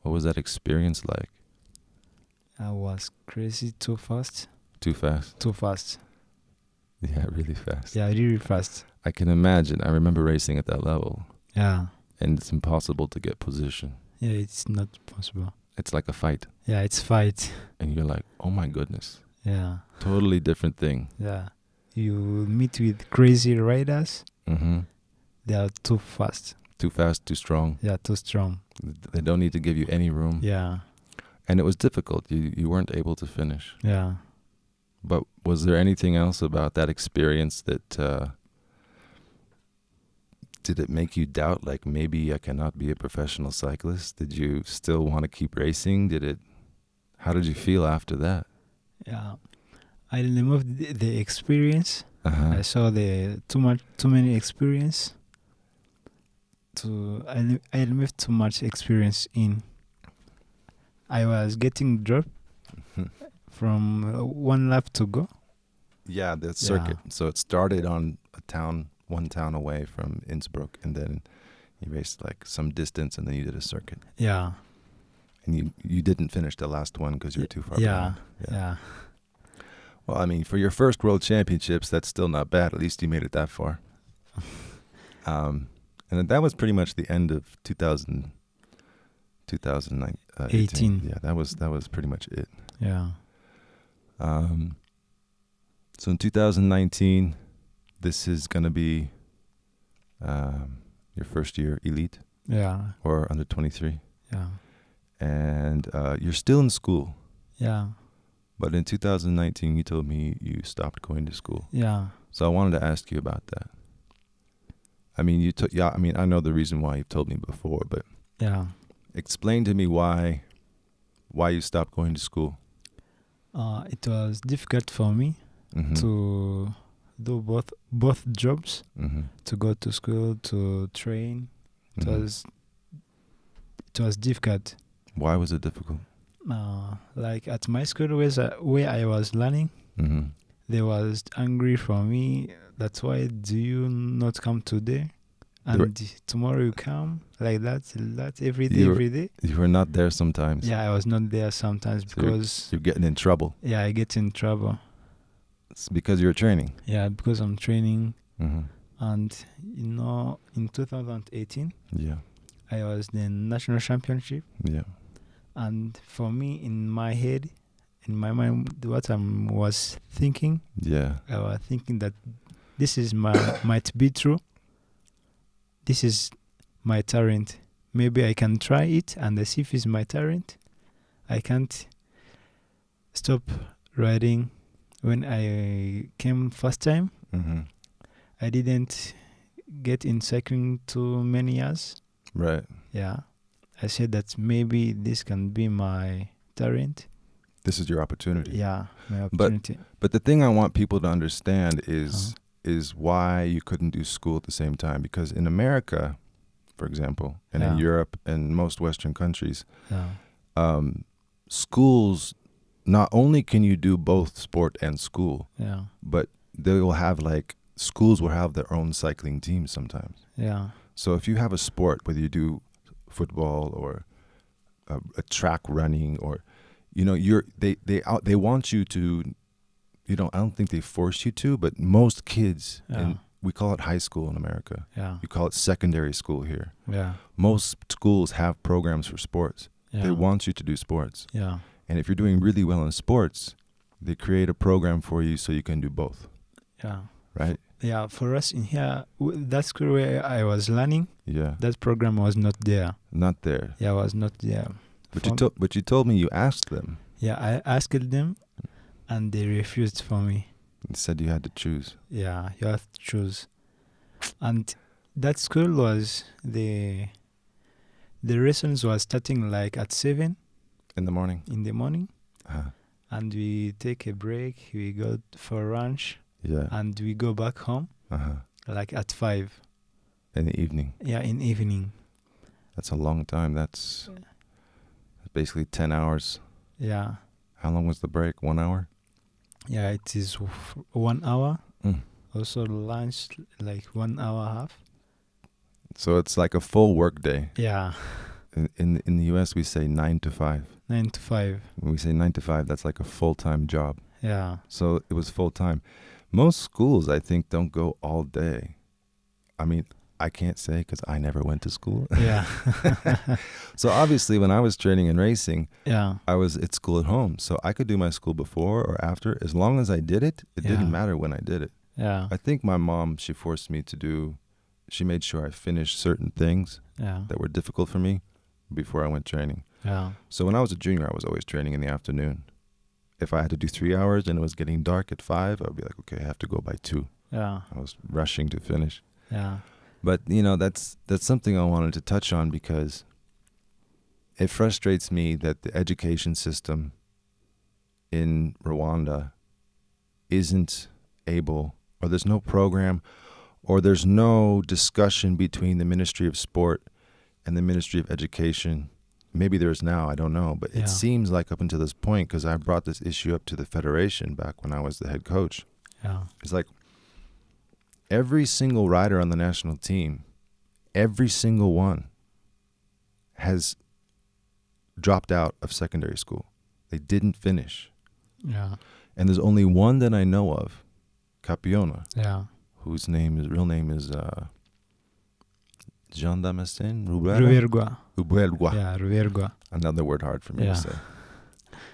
what was that experience like I was crazy too fast. too fast Too fast. yeah really fast Yeah, really fast. i can imagine i remember racing at that level Yeah. And it's impossible to get position. Yeah, it's not possible. It's like a fight, Yeah, it's fight. and you're like, oh my goodness, Yeah. totally different thing. Yeah. You meet with crazy riders. Mm-hmm. They are too fast. Too fast, too strong. Are too strong. They don't need to give you any room, Yeah. and it was difficult. You you weren't able to finish. Yeah. But was there anything else about that experience that uh, did it make you doubt? Like maybe I cannot be a professional cyclist. Did you still want to keep racing? Did it? How did you feel after that? Yeah. I removed the, the experience. Uh-huh. I saw the too much, too many experience. To I, I removed too much experience in. I was getting dropped from uh, one lap to go. Yeah, the circuit. So it started on a town, one town away from Innsbruck, and then you raced like some distance, and then you did a circuit. Yeah. And you you didn't finish the last one because you were too far Yeah. behind. Yeah. Well, I mean, for your first World Championships, that's still not bad. At least you made it that far. um, and that was pretty much the end of 2000, 2009, uh, 18. 18. Yeah, that was that was pretty much it. Yeah. Um, so in 2019, this is going to be um, your first year elite Yeah. or under 23, Yeah. and uh, you're still in school. Yeah. But in 2019, you told me you stopped going to school. Yeah. So I wanted to ask you about that. I mean, you took yeah. I mean, I know the reason why you've told me before, but Yeah. explain to me why why you stopped going to school. Uh, it was difficult for me Mm-hmm. to do both both jobs. mm-hmm. To go to school, to train. It Mhm. was it was difficult. Why was it difficult? Uh, like at my school where I, where I was learning, Mm-hmm. they was angry for me. That's why do you not come today? They were- And tomorrow you come like that, that every day, You were- every day. You were not there sometimes. Yeah, I was not there sometimes So you're- because You're getting in trouble. yeah, I get in trouble. It's because you're training. Yeah, because I'm training, Mm-hmm. and you know, in 2018, Yeah. I was the national championship, Yeah. and for me, in my head, in my mind, what I was thinking, Yeah. I was thinking that this is my might be true. This is my talent. Maybe I can try it and see if it's my talent. I can't stop riding. When I came first time, Mm-hmm. I didn't get in cycling too many years. Right. Yeah, I said that maybe this can be my talent. This is your opportunity. Yeah, my opportunity. But the thing I want people to understand is Uh-huh. is why you couldn't do school at the same time. Because in America, for example, and in Europe and most Western countries, yeah, um, schools not only can you do both sport and school, yeah, but they will have like schools will have their own cycling teams sometimes. yeah, So if you have a sport, whether you do football or a, a track running or, you know, you're they they out they want you to, you know, I don't think they force you to, but most kids, Yeah. and we call it high school in America. yeah, You call it secondary school here. yeah, Most schools have programs for sports. yeah. They want you to do sports, yeah, and if you're doing really well in sports, they create a program for you so you can do both. yeah. Right? Yeah, for us in here, w- that school where I was learning, Yeah. that program was not there. Not there. Yeah, was not there. But you told but you told me you asked them Yeah, I asked them, and they refused for me. They said you had to choose. Yeah, you have to choose. And that school was the the lessons was starting like at seven In the morning. in the morning, Uh, and we take a break. We go for lunch, yeah. and we go back home Uh-huh. like at five. In the evening. Yeah, in evening. That's a long time. That's basically 10 hours. Yeah, How long was the break? One hour? yeah. It is one hour. Mm. Also lunch like one hour half. So it's like a full work day. Yeah, In, in, the US, we say 9 to 5. nine to five. When we say 9 to 5, that's like a full time job. Yeah, So it was full time. Most schools, I think, don't go all day. I mean, I can't say because I never went to school. yeah, so obviously, when I was training and racing, yeah, I was at school at home. So I could do my school before or after. As long as I did it, it Yeah. didn't matter when I did it. yeah, I think my mom, she forced me to do, she made sure I finished certain things yeah, that were difficult for me before I went training. yeah, So when I was a junior, I was always training in the afternoon. If I had to do three hours and it was getting dark at five, I'd be like, okay, I have to go by two. yeah, I was rushing to finish. yeah, But you know, that's that's something I wanted to touch on because it frustrates me that the education system in Rwanda isn't able or there's no program or there's no discussion between the Ministry of Sport and the Ministry of Education. Maybe there's now, I don't know, but Yeah. it seems like up until this point because I brought this issue up to the federation back when I was the head coach. yeah, It's like every single rider on the national team, every single one has dropped out of secondary school. They didn't finish. yeah, And there's only one that I know of, Capiona, yeah. whose name is real name is uh Jean Damascene Ruberga? Ruvergua. Rubergua. Yeah, Ruvergua. Another word hard for me Yeah. to say.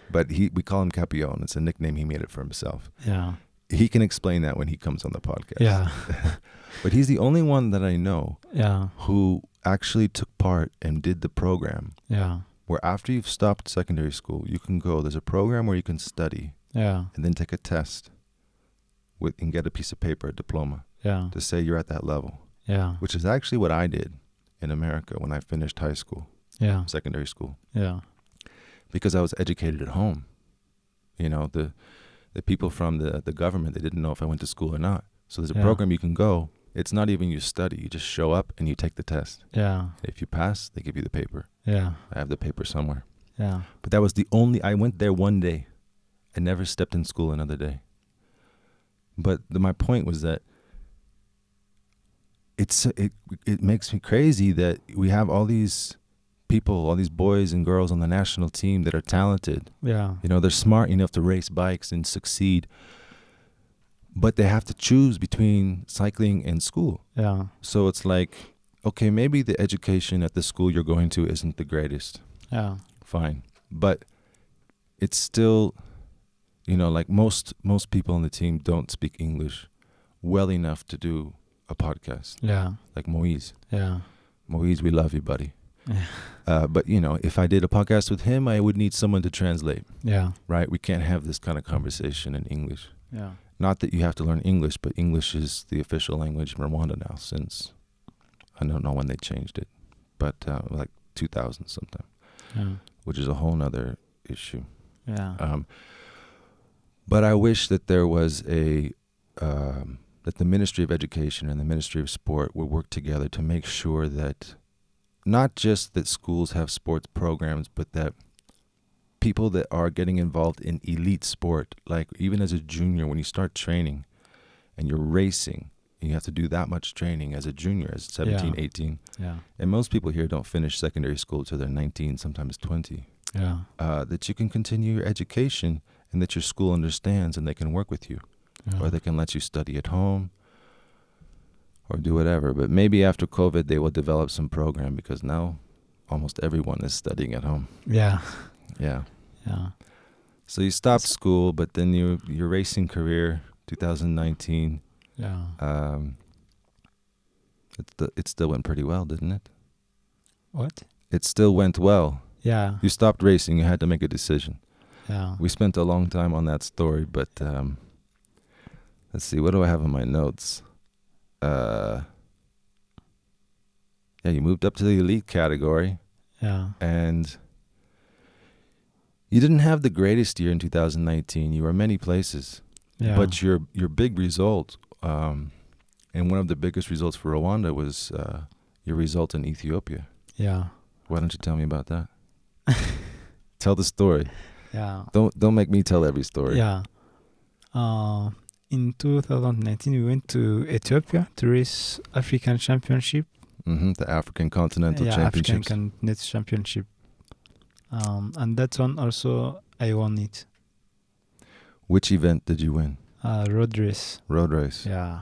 But he we call him Capion. It's a nickname he made it for himself. Yeah, He can explain that when he comes on the podcast. yeah, But he's the only one that I know yeah, who actually took part and did the program yeah, where after you've stopped secondary school, you can go. There's a program where you can study yeah, and then take a test with and get a piece of paper, a diploma, yeah, to say you're at that level, yeah, which is actually what I did in America when I finished high school, yeah, secondary school, yeah, because I was educated at home. You know, the the people from the the government they didn't know if I went to school or not. So there's a Yeah. program you can go. It's not even you study. You just show up and you take the test. yeah, If you pass, they give you the paper. yeah, I have the paper somewhere. yeah, But that was the only. I went there one day. I never stepped in school another day. But the, my point was that it's it it makes me crazy that we have all these people, all these boys and girls on the national team that are talented. yeah, You know, they're smart enough to race bikes and succeed. But they have to choose between cycling and school. yeah, So it's like, okay, maybe the education at the school you're going to isn't the greatest yeah, fine but it's still you know like most most people on the team don't speak english well enough to do a podcast. Yeah, like moise. Yeah, moise we love you buddy. Yeah. uh, but you know if i did a podcast with him i would need someone to translate. Yeah, right? We can't have this kind of conversation in english. Yeah, Not that you have to learn English, but English is the official language in Rwanda now since I don't know when they changed it, but uh, like 2000 sometime, Yeah. which is a whole nother issue. Yeah. Um, but I wish that there was a um, that the Ministry of Education and the Ministry of Sport would work together to make sure that not just that schools have sports programs, but that people that are getting involved in elite sport, like even as a junior, when you start training and you're racing, you have to do that much training as a junior, as 17, Yeah. 18. yeah. And most people here don't finish secondary school till they're 19, sometimes 20 Yeah. uh, that you can continue your education and that your school understands and they can work with you Yeah. or they can let you study at home or do whatever. But maybe after COVID, they will develop some program because now almost everyone is studying at home. yeah. Yeah. Yeah. So you stopped school, but then you, your racing career, 2019, Yeah. um, it, it still went pretty well, didn't it? What? It still went well. Yeah. You stopped racing, you had to make a decision. Yeah. We spent a long time on that story, but um, let's see. What do I have in my notes? Uh, yeah, you moved up to the elite category, Yeah. and you didn't have the greatest year in 2019. You were many places, Yeah. but your your big result, um, and one of the biggest results for Rwanda was uh, your result in Ethiopia. yeah. Why don't you tell me about that? tell the story. Yeah. Don't don't make me tell every story. Yeah. Uh, in 2019, we went to Ethiopia to race African Championship. hmm The African Continental yeah, Championships. African Continental Championship. Um, and that one also I won it. Which event did you win? Uh, road race. Road race. Yeah.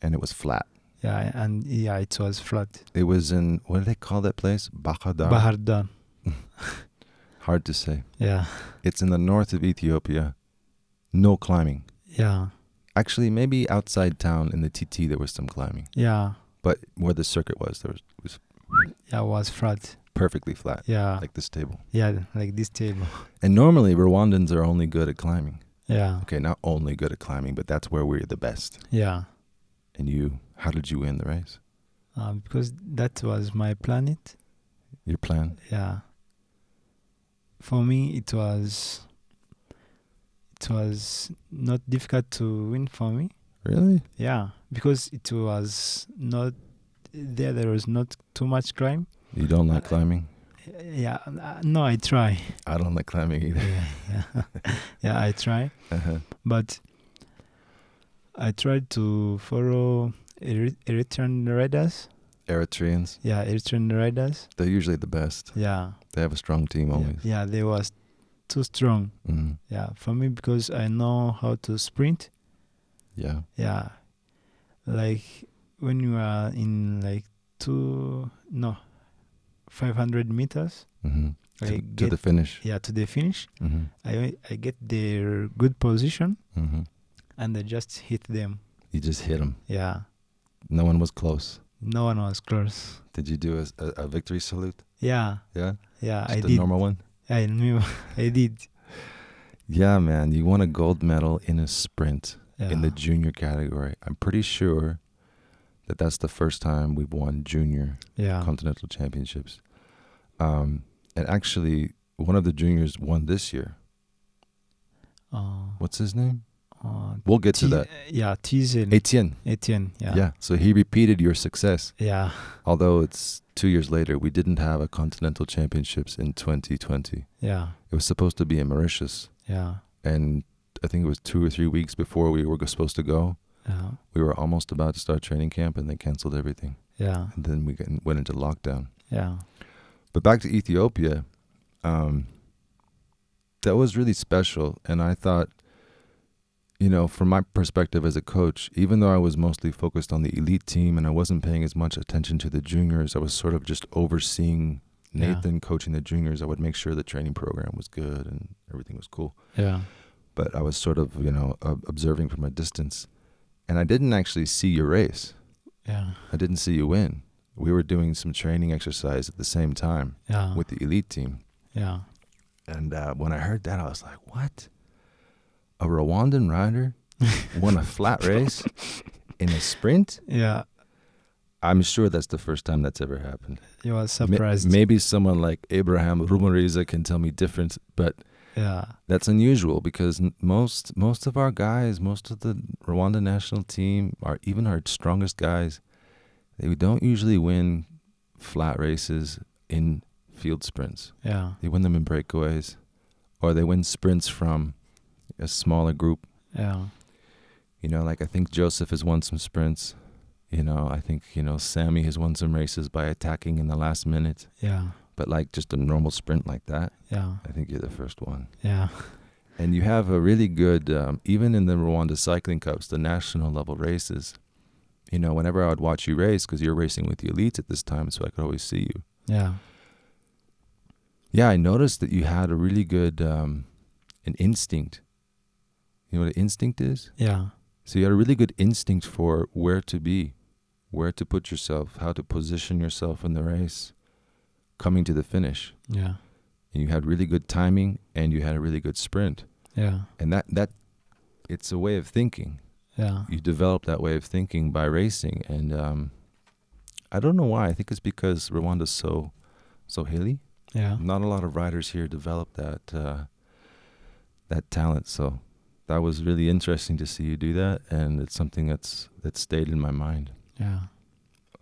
And it was flat. Yeah, and yeah, it was flat. It was in what do they call that place? Bahadar. Bahardan. Hard to say. Yeah. It's in the north of Ethiopia. No climbing. Yeah. Actually, maybe outside town in the TT there was some climbing, Yeah. but where the circuit was, there was was Yeah, it was flat. perfectly flat, Yeah. like this table. yeah, like this table. And normally Rwandans are only good at climbing. Yeah. Okay, not only good at climbing, but that's where we're the best. Yeah. And you, how did you win the race? Uh, because that was my planet. Your plan? Yeah. For me, it was. It was not difficult to win for me. Really? Yeah, because it was not there. There was not too much climb. You don't like climbing? Yeah, uh, no, I try. I don't like climbing either. yeah, yeah, yeah, I try, Uh-huh. but I tried to follow Eri- Eritrean riders. Eritreans, Yeah, Eritrean riders. they're usually the best. Yeah, They have a strong team yeah, always. yeah, they was too strong. Mhm. Yeah, for me because I know how to sprint. Yeah. Yeah, like when you are in like two no, five hundred meters. hmm I To, to the finish. yeah to the finish. hmm I I get their good position hmm and I just hit them. You just hit them. Yeah, No one was close. no one was close. Did you do a, a, a victory salute? Yeah, Yeah. yeah, Just I the did. normal one. I knew I did. Yeah, man. You won a gold medal in a sprint Yeah. in the junior category. I'm pretty sure that that's the first time we've won junior yeah, continental championships. Um, and actually, one of the juniors won this year. uh, What's his name? uh, We'll get to that. Yeah, Tizel. Etienne. Etienne. Yeah. Yeah. So he repeated your success. Yeah. Although it's two years later, we didn't have a continental championships in 2020. Yeah. It was supposed to be in Mauritius, Yeah. and I think it was two or three weeks before we were supposed to go. Yeah. We were almost about to start training camp, and they canceled everything. Yeah. And then we went into lockdown. Yeah. But back to Ethiopia, um, that was really special. And I thought, you know, from my perspective as a coach, even though I was mostly focused on the elite team and I wasn't paying as much attention to the juniors, I was sort of just overseeing Yeah. Nathan coaching the juniors. I would make sure the training program was good and everything was cool. Yeah. But I was sort of, you know, ob- observing from a distance. And I didn't actually see your race. Yeah. I didn't see you win. We were doing some training exercise at the same time Yeah. with the elite team. yeah. And uh, when I heard that, I was like, what? A Rwandan rider won a flat race in a sprint. Yeah, I'm sure that's the first time that's ever happened. was Ma- surprised. maybe someone like Abraham Ruhumuriza can tell me different, but yeah, that's unusual because most most of our guys, most of the Rwanda national team, are even our strongest guys, they don't usually win flat races in field sprints. yeah, They win them in breakaways, or they win sprints from a smaller group. yeah, You know, like I think Joseph has won some sprints. You know, I think you know Sammy has won some races by attacking in the last minute. yeah, But like just a normal sprint like that, yeah, I think you're the first one. yeah, And you have a really good, um, even in the Rwanda Cycling Cups, the national level races. You know, whenever I would watch you race, because you're racing with the elites at this time, so I could always see you. yeah, Yeah, I noticed that you had a really good, um, an instinct. You know what an instinct is? yeah, So you had a really good instinct for where to be, where to put yourself, how to position yourself in the race, coming to the finish. yeah, And you had really good timing, and you had a really good sprint. yeah, And that that, it's a way of thinking. yeah, you develop that way of thinking by racing. And um, i don't know why. I think it's because rwanda's so so hilly. Yeah, not a lot of riders here develop that uh, that talent. So that was really interesting to see you do that and it's something that's that stayed in my mind yeah.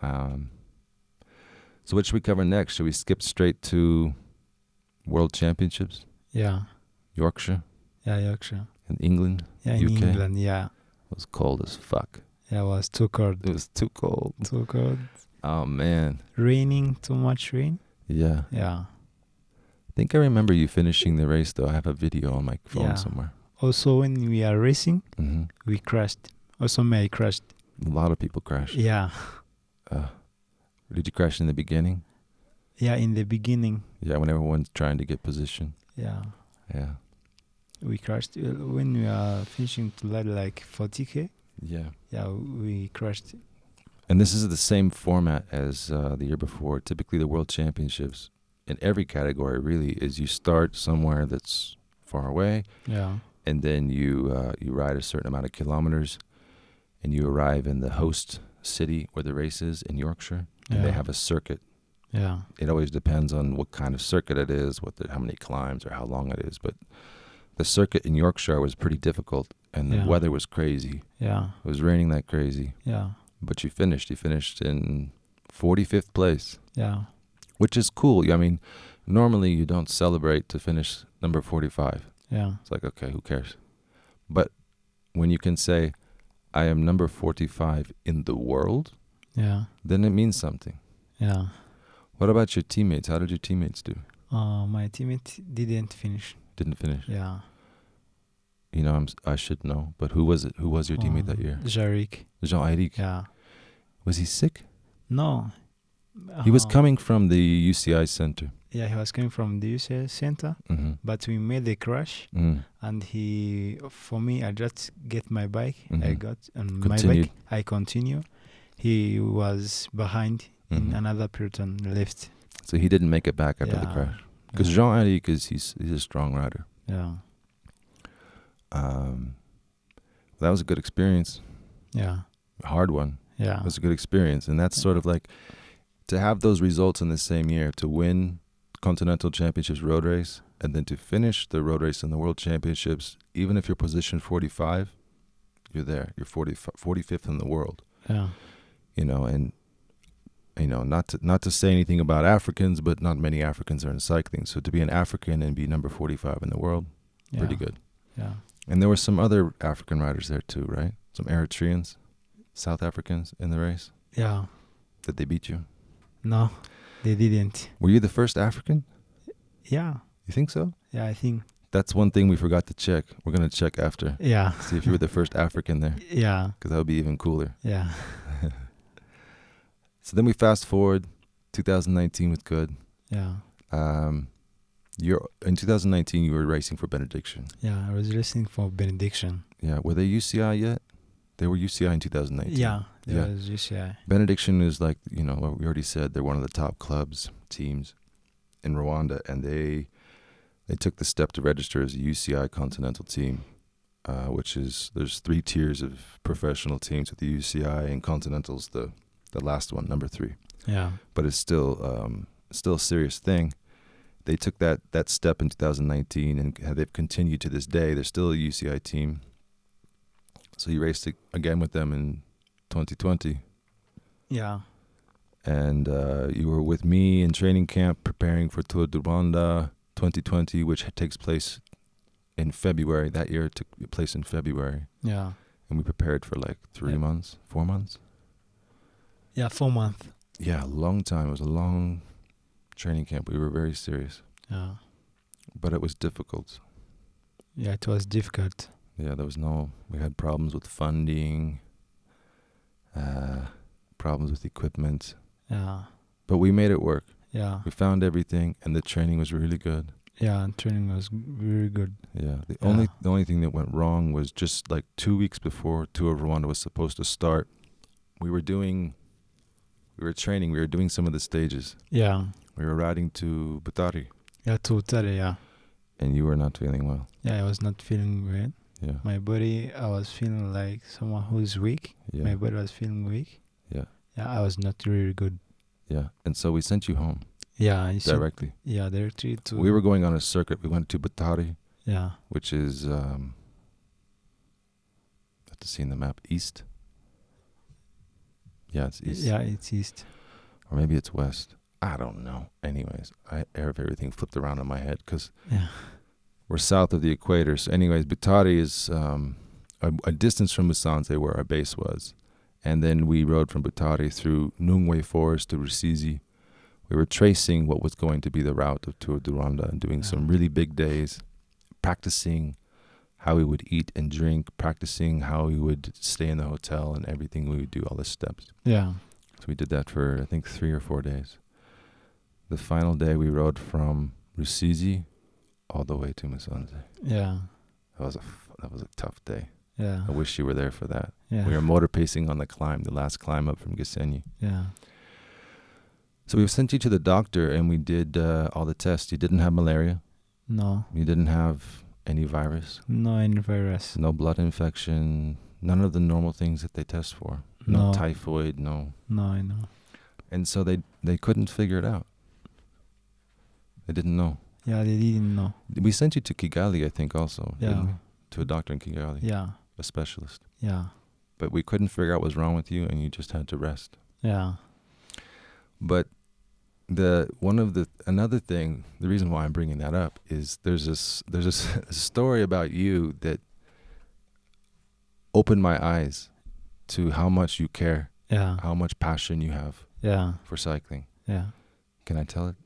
um, so what should we cover next should we skip straight to world championships Yeah, yorkshire yeah, Yorkshire. in england Yeah, in UK? England. Yeah, it was cold as fuck yeah, it was too cold. it was too cold Too cold. oh man Raining, too much rain. yeah Yeah. I think I remember you finishing the race though. I have a video on my phone Yeah. somewhere. Also, when we are racing, hmm we crashed. Also, me, I crashed. A lot of people crashed. Yeah, Uh, did you crash in the beginning? yeah. In the beginning, Yeah, when everyone's trying to get position. yeah, Yeah. we crashed Uh, when we are finishing to like like 40k. Yeah. Yeah, we crashed. And this is the same format as uh, the year before. Typically, the World Championships in every category really is you start somewhere that's far away, Yeah, and then you uh, you ride a certain amount of kilometers, and you arrive in the host city where the race is in Yorkshire, and they have a circuit yeah, it always depends on what kind of circuit it is, what the, how many climbs or how long it is. But the circuit in Yorkshire was pretty difficult, and the Yeah. weather was crazy. yeah, It was raining like crazy, yeah, but you finished. You finished in 45th place, yeah, which is cool. I mean, normally you don't celebrate to finish number 45. Yeah, It's like okay, who cares? But when you can say, "I am number 45 in the world," yeah, then it means something. yeah. What about your teammates? How did your teammates do? Uh, my teammate didn't finish. Didn't finish. Yeah. you know, I'm, I should know, but who was it? Who was your teammate that Um, year? Jarek. Jean Eric. Yeah. Was he sick? No. He was Uh, coming from the UCI center. Yeah, he was coming from the UCS center, Mm-hmm. but we made a crash, Mm. and he, for me, I just get my bike. I Mhm. got on Continued. my bike. I continue. He was behind in Mhm. another peloton left. So he didn't make it back after the crash. Because Yeah. Jean Eric is he's he's a strong rider. Yeah. Um, that was a good experience. Yeah. A hard one. Yeah. It was a good experience, and that's Yeah. sort of like to have those results in the same year to win Continental Championships road race and then to finish the road race in the World Championships. Even if you're positioned 45, you're there. You're 40, 45th in the world. Yeah. you know, and you know, not to not to say anything about Africans, but not many Africans are in cycling. So to be an African and be number forty five in the world, Yeah. pretty good. Yeah. And there were some other African riders there too, right? Some Eritreans, South Africans in the race. Yeah. Did they beat you? No, they didn't. Were you the first African? Yeah. You think so? Yeah, I think. That's one thing we forgot to check. We're gonna check after. Yeah. See if you were the first African there, Yeah. because that would be even cooler. Yeah. So then we fast forward, 2019 with good. Yeah. Um, you're in 2019. You were racing for Benediction. Yeah. I was racing for benediction. Yeah, were they UCI yet? They were UCI in 2019. Yeah. There Yeah. was UCI. Benediction is like you know what we already said. They're one of the top clubs teams in Rwanda, and they they took the step to register as a UCI Continental team. uh, which is there's three tiers of professional teams with the UCI and Continental's the the last one, number three. Yeah. But it's still um, still a serious thing. They took that that step in 2019 and they've continued to this day. They're still a UCI team. So you raced again with them in 2020, Yeah. and uh, you were with me in training camp preparing for Tour de Rwanda 2020, which takes place in February. That year it took place in February, Yeah. and we prepared for like three Yeah. months, four months. Yeah. Four months. Yeah, a long time. It was a long training camp. We were very serious, Yeah. but it was difficult. Yeah. It was difficult. Yeah, there was no. We had problems with funding, uh, problems with equipment, Yeah. but we made it work. Yeah. We found everything, and the training was really good. Yeah. And training was very good. Yeah, the Yeah. only the only thing that went wrong was just like two weeks before Tour of Rwanda was supposed to start, we were doing, we were training. We were doing some of the stages. Yeah. We were riding to Butare, Yeah. Totally. Yeah. and you were not feeling well. Yeah. I was not feeling great. Yeah, My body, I was feeling like someone who's weak. yeah, My body was feeling weak. Yeah. Yeah. I was not really good. yeah. And so we sent you home Yeah. I directly. Yeah. Directly to. We were going on a circuit. We went to Butare. Yeah. which is um, I have to see in the map east. Yeah, it's east, Yeah. It's east. or maybe it's west. I don't know. Anyways, I have everything flipped around in my head because Yeah. We're south of the equator. So, anyways, Butare is um, a, a distance from Musanze, where our base was, and then we rode from Butare through Nyungwe Forest to Rusizi. We were tracing what was going to be the route of Tour de Rwanda and doing some really big days, practicing how we would eat and drink, practicing how we would stay in the hotel and everything we would do, all the steps. Yeah. So we did that for I think three or four days. The final day we rode from Rusizi all the way to Musanze. Yeah. That was a that was a tough day. Yeah. I wish you were there for that. Yeah. We were motor pacing on the climb, the last climb up from Gisenyi. Yeah. So we sent you to the doctor and we did uh, all the tests. You didn't have malaria. No. You didn't have any virus. No any virus. No blood infection. None of the normal things that they test for. No, No. typhoid. No. No, I know. And so they they couldn't figure it out. They didn't know. Yeah, they didn't know. We sent you to Kigali, I think, also. Yeah. To a doctor in Kigali, Yeah. a specialist. Yeah. But we couldn't figure out what was wrong with you, and you just had to rest. Yeah. But the one of the another thing, the reason why I'm bringing that up is there's this there's this a story about you that opened my eyes to how much you care, Yeah. how much passion you have Yeah. for cycling. Yeah. Can I tell it?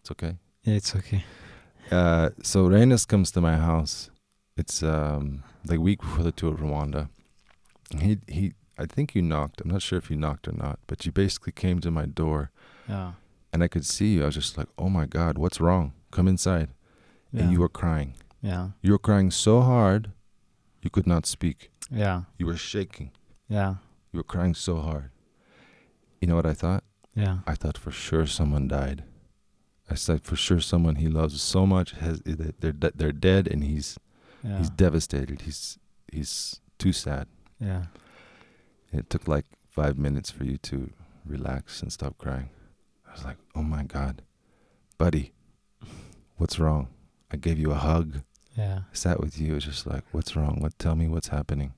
It's okay. Yeah, it's okay. Uh, so Renus comes to my house. It's um the week before the tour of Rwanda. He he. I think you knocked. I'm not sure if you knocked or not, but you basically came to my door, Yeah. and I could see you. I was just like, "Oh my God, what's wrong? Come inside." Yeah. And you were crying. Yeah. You were crying so hard, you could not speak. Yeah. You were shaking. Yeah. You were crying so hard. You know what I thought? Yeah. I thought for sure someone died. I said for sure someone he loves so much has eh, they're they're dead, and he's Yeah. he's devastated. He's he's too sad. Yeah. It took like five minutes for you to relax and stop crying. I was like, oh my God, buddy, what's wrong? I gave you a hug, Yeah. sat with you. It was just like, what's wrong? What? Tell me what's happening.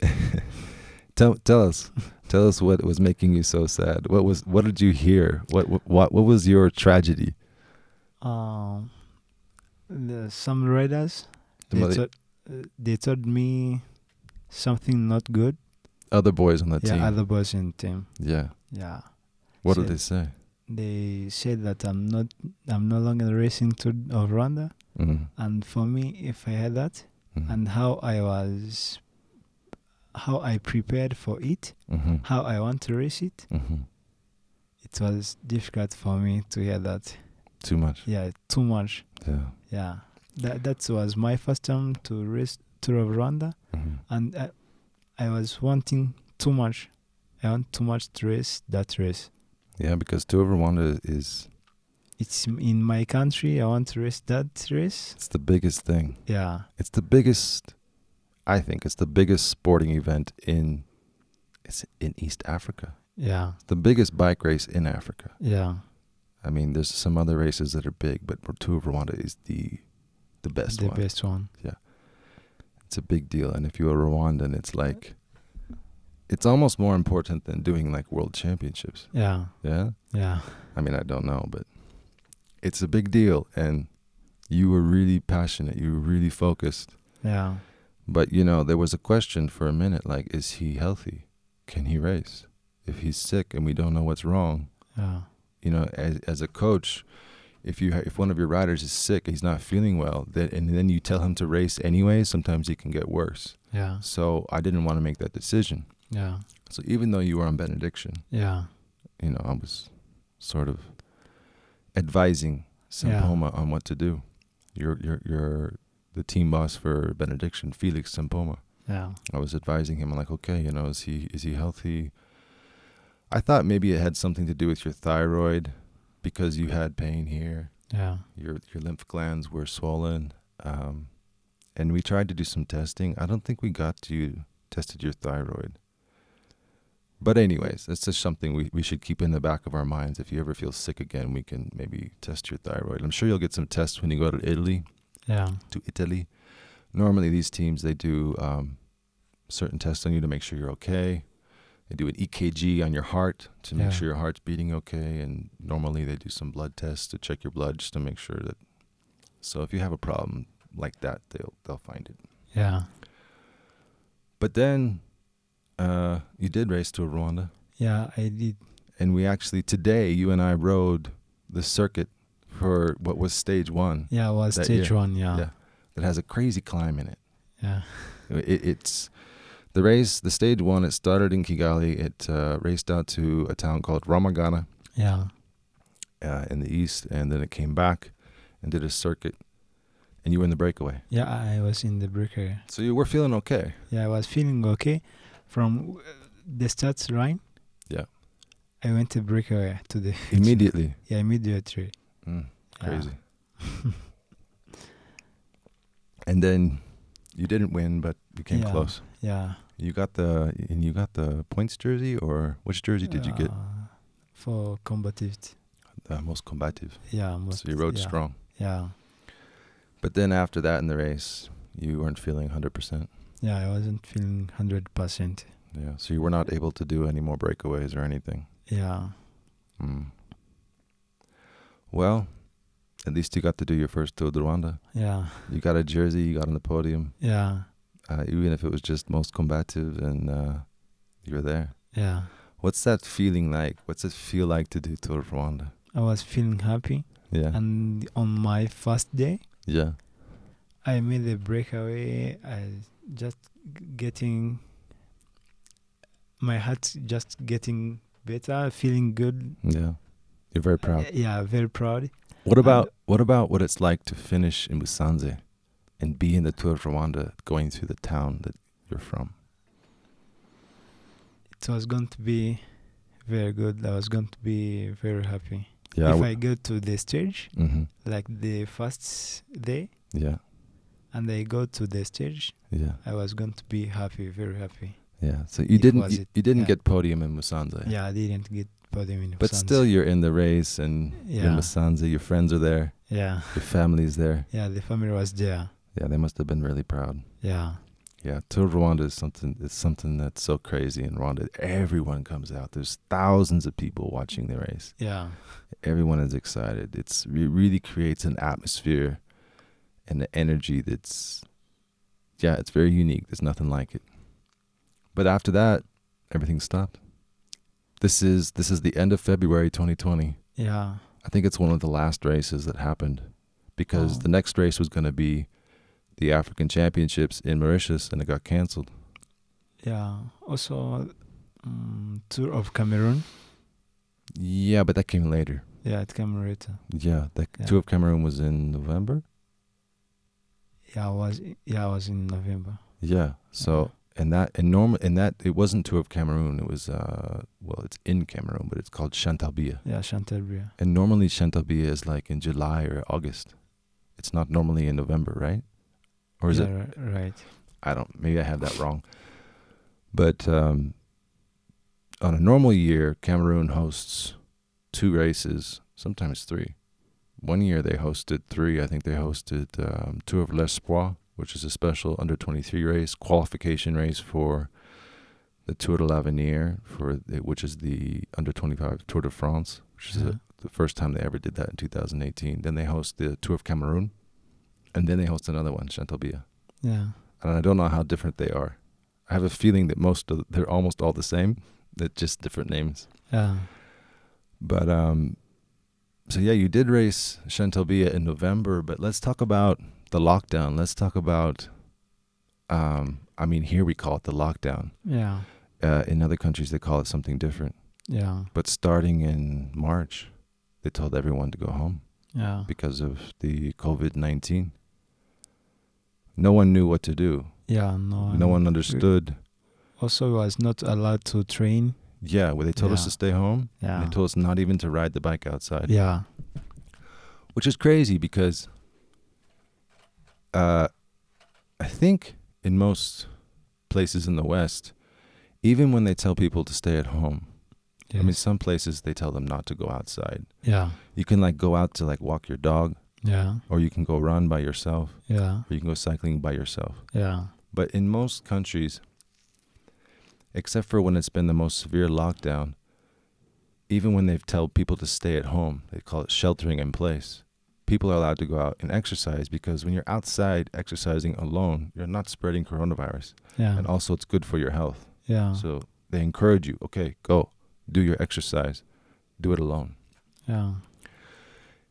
tell tell us, tell us what was making you so sad. What was? What did you hear? What what what, was your tragedy? Um, the, some riders The they, told, uh, they told me something not good. Other boys on the yeah, team. other boys in team. yeah. Yeah. What did they say? They said that I'm not, I'm no longer racing to of Rwanda, Mm. and for me, if I had that, Mm. and how I was, how I prepared for it, mm-hmm. how I want to race it, Mm-hmm. it was difficult for me to hear that. Too much. Yeah, too much. Yeah. Yeah, that that was my first time to race Tour of Rwanda, Mm-hmm. and I, I was wanting too much. I want too much to race that race. Yeah, because Tour of Rwanda is It's in my country. I want to race that race. it's the biggest thing. Yeah, It's the biggest I think it's the biggest sporting event in it's in East Africa. Yeah. The biggest bike race in Africa. Yeah. I mean, there's some other races that are big, but Tour of Rwanda is the the best the one. The best one. Yeah. It's a big deal, and if you're a Rwandan, it's like it's almost more important than doing like world championships. Yeah. Yeah. Yeah. I mean, I don't know, but it's a big deal, and you were really passionate. You were really focused. Yeah. But you know, there was a question for a minute, like, is he healthy? Can he race? If he's sick and we don't know what's wrong, Yeah. you know, as as a coach, if you ha- if one of your riders is sick, he's not feeling well, that and then you tell him to race anyway, sometimes he can get worse. Yeah. So I didn't want to make that decision. Yeah. So even though you were on benediction, Yeah. you know, I was sort of advising Yeah. On what to do. You're you're you're the team boss for benediction, Felix Sempoma. Yeah. I was advising him I'm like, okay, you know, is he is he healthy? I thought maybe it had something to do with your thyroid because you had pain here. Yeah. Your your lymph glands were swollen. Um, and we tried to do some testing. I don't think we got you tested your thyroid. But anyways, it's just something we, we should keep in the back of our minds. If you ever feel sick again, we can maybe test your thyroid. I'm sure you'll get some tests when you go to Italy Yeah. to Italy. Normally, these teams they do um, certain tests on you to make sure you're okay. They do an EKG on your heart to make Yeah. sure your heart's beating okay, and normally they do some blood tests to check your blood just to make sure that. So if you have a problem like that, they'll they'll find it. Yeah. But then, uh, you did race to Rwanda, Yeah. I did. and we actually today you and I rode the circuit for what was stage one Yeah. It was stage year. one. Yeah. Yeah. that has a crazy climb in it. Yeah. It, it's the race. The stage one. It started in Kigali. It uh, raced out to a town called Rwamagana Yeah. uh, in the east, and then it came back and did a circuit. And you were in the breakaway, Yeah. I was in the breakaway. so you were feeling okay. Yeah. I was feeling okay from uh, the start line. Yeah. I went to breakaway to the Immediately, Yeah. Immediately. Mm, Yeah. crazy. and then you didn't win, but you came Yeah. close. Yeah. You got the and you got the points jersey, or which jersey did you get? Uh, For combative. The most combative. Yeah. Most, So you rode yeah. strong. Yeah. But then after that in the race, you weren't feeling 100%. Yeah. I wasn't feeling hundred percent. Yeah. So you were not able to do any more breakaways or anything. Yeah. Mm. Well, at least you got to do your first Tour de Rwanda. Yeah. You got a jersey, you got on the podium, Yeah. uh, even if it was just most combative, and uh, you were there. Yeah. What's that feeling like? What's it feel like to do Tour de Rwanda? I was feeling happy. Yeah. And on my first day, yeah. I made a breakaway. I just getting my heart just getting better, feeling good. Yeah. You're very proud. Yeah, very proud. What about what about what it's like to finish in Musanze and be in the Tour of Rwanda going through the town that you're from? It was going to be very good. I was going to be very happy. Yeah. if I go to the stage, mm-hmm. like the first day, Yeah. and I go to the stage, Yeah. I was going to be happy, very happy. Yeah. So you It didn't you, you didn't yeah. get podium in Musanze. Yeah, I didn't get podium in But still you're in the race and you're in Yeah. Musanze, your friends are there, yeah, your family's there. yeah, the family was there. Yeah, they must have been really proud. Yeah, Yeah, Tour Rwanda is something it's something that's so crazy in Rwanda. Everyone comes out. There's thousands of people watching the race. yeah, Everyone is excited. It's it really creates an atmosphere and an energy that's yeah, it's very unique. There's nothing like it. But after that, everything stopped. This is this is the end of February 2020. yeah, I think it's one of the last races that happened because Oh. the next race was going to be the African Championships in Mauritius and it got canceled. yeah. Also, um, tour of Cameroon. Yeah, but that came later. Yeah, it came later. Yeah, the Yeah. Tour of Cameroon was in November. Yeah, I was yeah, I was in November. Yeah. So and that and normal and that it wasn't Tour of Cameroon. It was uh well, it's in Cameroon, but it's called Chantal Biya. Yeah, Chantal Biya. And normally Chantal Biya is like in July or August. It's not normally in November, right? Or is yeah, it? ri- right? I don't. Maybe I have that wrong. But um, on a normal year, Cameroon hosts two races, sometimes three. One year they hosted three. I think they hosted um, Tour of l'Espoir, which is a special under 23 race, qualification race for the Tour de l'Avenir, for the, which is the under 25 Tour de France, which is Yeah. a, the first time they ever did that in 2018. Then they host the Tour of Cameroon, and then they host another one, Chantal Biya. Yeah. And I don't know how different they are. I have a feeling that most of they're almost all the same, that just different names. Yeah. But um, so yeah, you did race Chantal Biya in November, but let's talk about the lockdown. Let's talk about, um, I mean, here we call it the lockdown. Yeah. Uh, in other countries, they call it something different. Yeah. But starting in March, they told everyone to go home Yeah. because of the COVID nineteen. No one knew what to do. Yeah. No. No one understood. Also, was not allowed to train. Yeah, well, they told us to stay home. Yeah. They told us not even to ride the bike outside. yeah. which is crazy because uh, I think in most places in the West, even when they tell people to stay at home, I mean, some places they tell them not to go outside. Yeah. You can like go out to like walk your dog, Yeah. or you can go run by yourself, Yeah. or you can go cycling by yourself. Yeah. But in most countries, except for when it's been the most severe lockdown, even when they've told people to stay at home, they call it sheltering in place. People are allowed to go out and exercise because when you're outside exercising alone, you're not spreading coronavirus. Yeah. And also it's good for your health. Yeah. So they encourage you, okay, go, do your exercise, do it alone. Yeah.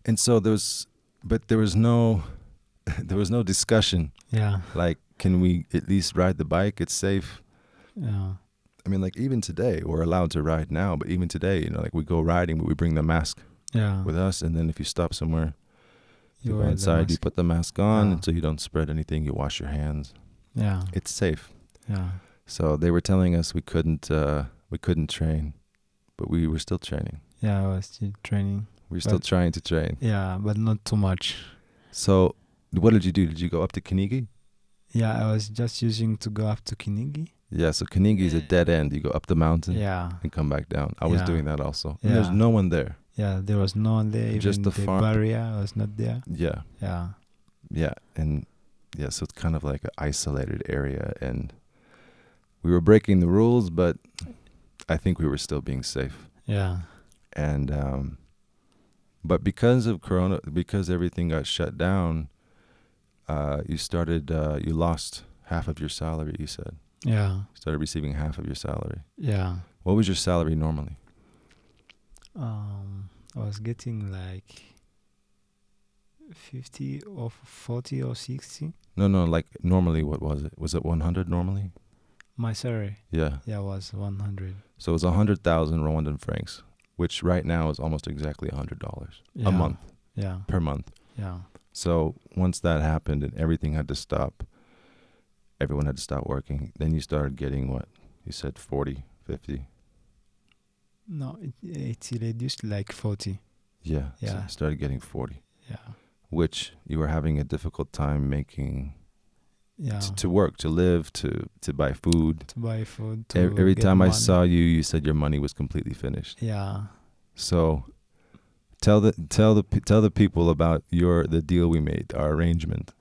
And so there was but there was no there was no discussion Yeah. like can we at least ride the bike? It's safe. Yeah. I mean, like even today, we're allowed to ride now, but even today, you know, like we go riding, but we bring the mask Yeah. with us, and then if you stop somewhere, you, go inside, you put the mask on, Yeah. and so you don't spread anything. You wash your hands. Yeah. It's safe. Yeah. So they were telling us we couldn't, uh, we couldn't train, but we were still training. Yeah. I was still training. We are still trying to train. Yeah, but not too much. So, what did you do? Did you go up to Kinigi? Yeah, I was just using to go up to Kinigi. Yeah. So Kinigi is a dead end. You go up the mountain Yeah. and come back down. I was Yeah. doing that also. And there's no one there. Yeah, there was no one there. Even Just the barrier was not there. Yeah. Yeah. Yeah, and yeah, so it's kind of like an isolated area, and we were breaking the rules, but I think we were still being safe. Yeah. And um, but because of Corona, because everything got shut down, uh, you started, uh, you lost half of your salary. You said Yeah. you started receiving half of your salary. Yeah. What was your salary normally? Um, I was getting like 50 or 40 or 60. No, no, like normally, what was it? Was it one hundred normally? My salary, Yeah. yeah, it was 100. So it was a hundred thousand Rwandan francs, which right now is almost exactly a hundred dollars Yeah. a month Yeah. per month. Yeah. So once that happened and everything had to stop, everyone had to stop working. Then you started getting what you said 40, 50. No, it, it reduced like 40. Yeah. Yeah. you started getting 40, Yeah. which you were having a difficult time making Yeah. t- to work, to live, to to buy food. to buy food. To Every get time I saw you, you said your money was completely finished. Yeah. So tell the tell the tell the people about your the deal we made, our arrangement.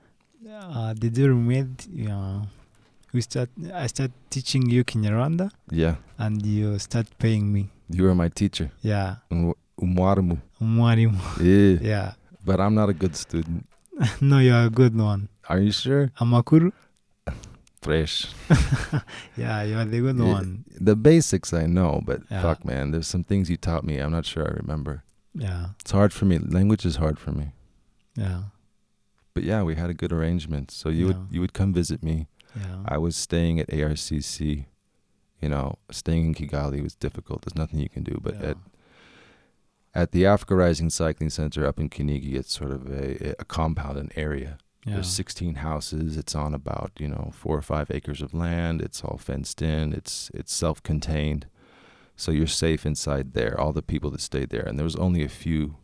Uh, the deal we made, yeah, we start. I start teaching you in Kinyarwanda, Yeah. and you start paying me. You were my teacher. Yeah, Umwa- Umwarimu. mwarimu. Yeah. Yeah. But I'm not a good student. no, you are a good one. Are you sure? Amakuru. Fresh. Yeah, you are the good Yeah. one. The basics I know, but Yeah. fuck, man, there's some things you taught me. I'm not sure I remember. Yeah. It's hard for me. Language is hard for me. Yeah. But yeah, we had a good arrangement. So you Yeah. would you would come visit me. Yeah. I was staying at ARCC. You know, staying in Kigali was difficult. There's nothing you can do. But yeah. at at the Africa Rising Cycling Center up in Kinigi, it's sort of a, a compound, an area. yeah. There's 16 houses. It's on about you know four or five acres of land. It's all fenced in. It's it's self-contained, so you're safe inside there. All the people that stayed there, and there was only a few,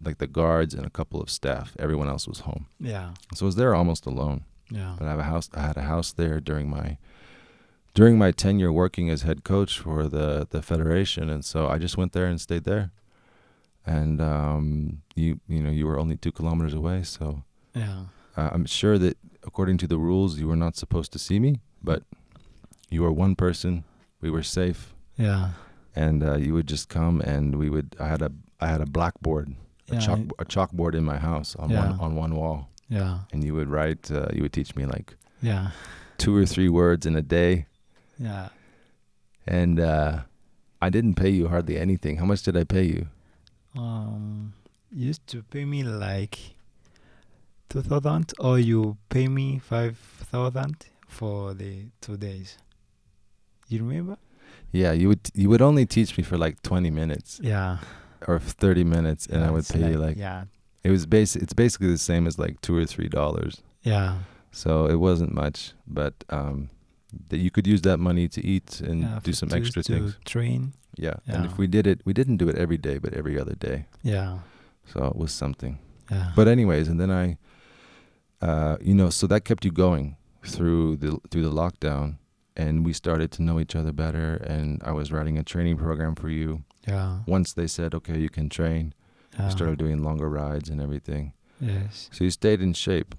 like the guards and a couple of staff. Everyone else was home. yeah. So I was there almost alone. Yeah. But I have a house. I had a house there during my during my tenure working as head coach for the the federation, and so I just went there and stayed there. And um, you you know you were only two kilometers away, so Yeah. uh, I'm sure that according to the rules you were not supposed to see me, but you were one person. We were safe, Yeah. and uh, you would just come, and we would. I had a I had a blackboard, a Yeah, chalk I- a chalkboard in my house on one on one wall, Yeah. and you would write. Uh, you would teach me like Yeah. two or three words in a day. Yeah. and uh, I didn't pay you hardly anything. How much did I pay you? Um, you used to pay me like two thousand, or you pay me five thousand for the two days. You remember? Yeah, you would you would only teach me for like twenty minutes Yeah. or thirty minutes, and I would pay you like yeah, it was basic. It's basically the same as like two or three dollars. yeah, So it wasn't much, but um, that you could use that money to eat and yeah. do some to- extra to things. Train. Yeah. and if we did it, we didn't do it every day, but every other day. Yeah. So it was something. Yeah. But anyways, and then I, uh, you know, so that kept you going through the through the lockdown, and we started to know each other better. And I was writing a training program for you. yeah. Once they said, okay, you can train, yeah. you started doing longer rides and everything. Yes. So you stayed in shape,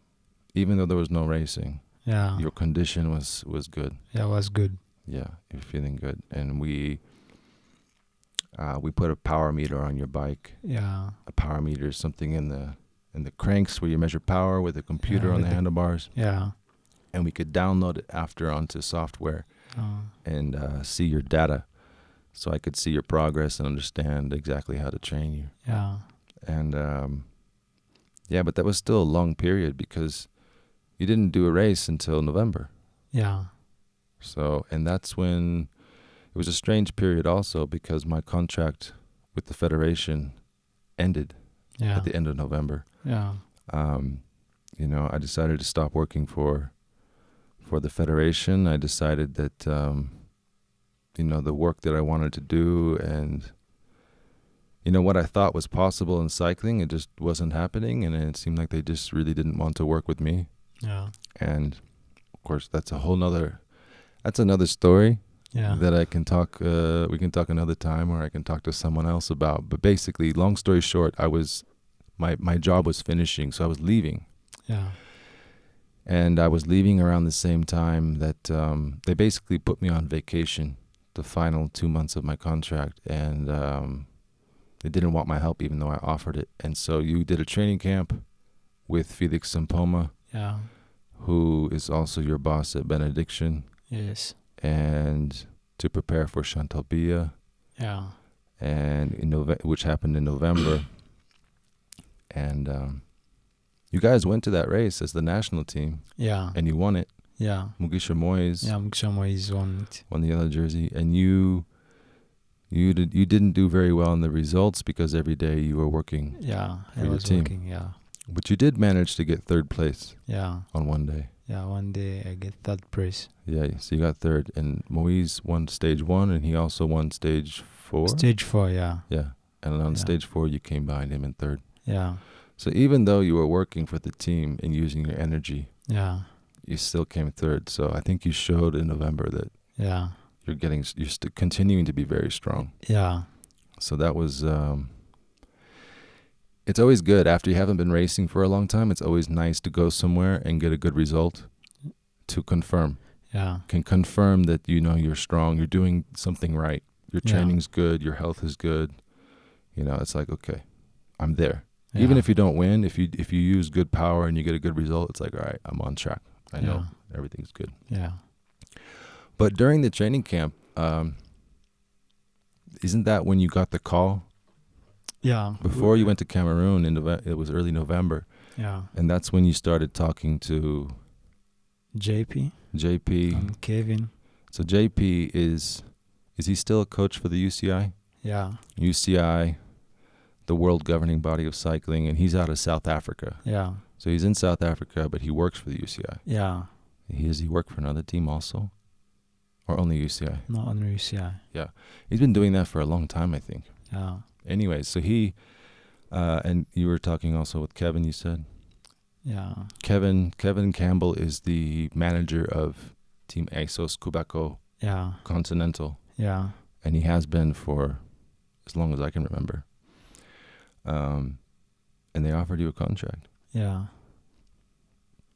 even though there was no racing. Yeah. Your condition was was good. yeah. Was good. Yeah, you're feeling good, and we. Uh, we put a power meter on your bike. Yeah. A power meter is something in the in the cranks where you measure power with a computer Yeah, on the the- handlebars. Yeah. and we could download it after onto software Uh, and uh, see your data so i could see your progress and understand exactly how to train you yeah. and um, yeah but that was still a long period because you didn't do a race until november Yeah. so and that's when it was a strange period also because my contract with the federation ended Yeah. at the end of november Yeah. um, you know, I decided to stop working for for the federation. I decided that um, you know the work that I wanted to do and you know what I thought was possible in cycling, it just wasn't happening, and it seemed like they just really didn't want to work with me. Yeah. And of course, that's a whole nother that's another story Yeah. that I can talk. Uh, we can talk another time, or I can talk to someone else about. But basically, long story short, I was my my job was finishing, so I was leaving Yeah. and I was leaving around the same time that um, they basically put me on vacation the final two months of my contract, and um, they didn't want my help even though I offered it. And so you did a training camp with Felix Sempoma, Yeah. who is also your boss at Benediction, Yes. and to prepare for Chantal Biya, Yeah. and in Nove- which happened in November. And um, you guys went to that race as the national team, Yeah. and you won it. Yeah. Mugisha Moise Yeah. Mukshamo is on it. won the yellow jersey, and you you did you didn't do very well in the results because every day you were working, Yeah. For I your was team. working. Yeah. But you did manage to get third place Yeah. on one day. Yeah. One day I get third place. Yeah, so you got third, and Moise won stage one, and he also won stage four. Stage four. Yeah. yeah, and on Yeah. stage four you came behind him in third. Yeah. So even though you were working for the team and using your energy, Yeah. you still came third. So I think you showed in November that Yeah. you're getting you're st- continuing to be very strong. Yeah. So that was um it's always good after you haven't been racing for a long time. It's always nice to go somewhere and get a good result to confirm. Yeah. Can confirm that you know you're strong, you're doing something right. Your Yeah. training's good, your health is good. You know, it's like okay, I'm there. Even if you don't win, if you if you use good power and you get a good result, it's like all right, I'm on track. I know everything's good. Yeah. But during the training camp, um, isn't that when you got the call Yeah. before you went to Cameroon in Nove- it was early November, Yeah. and that's when you started talking to JP JP. and um, Kevin. So JP is is he still a coach for the UCI? Yeah. UCI, the world governing body of cycling, and he's out of South Africa. Yeah. So he's in South Africa, but he works for the UCI. Yeah. He does he work for another team also, or only UCI? Not only UCI. Yeah. He's been doing that for a long time, I think. Yeah. Anyway, so he uh, and you were talking also with Kevin. You said Yeah. Kevin Kevin Campbell is the manager of Team ASSOS Qhubeka Yeah. Continental, Yeah. and he has been for as long as I can remember. Um, and they offered you a contract. Yeah.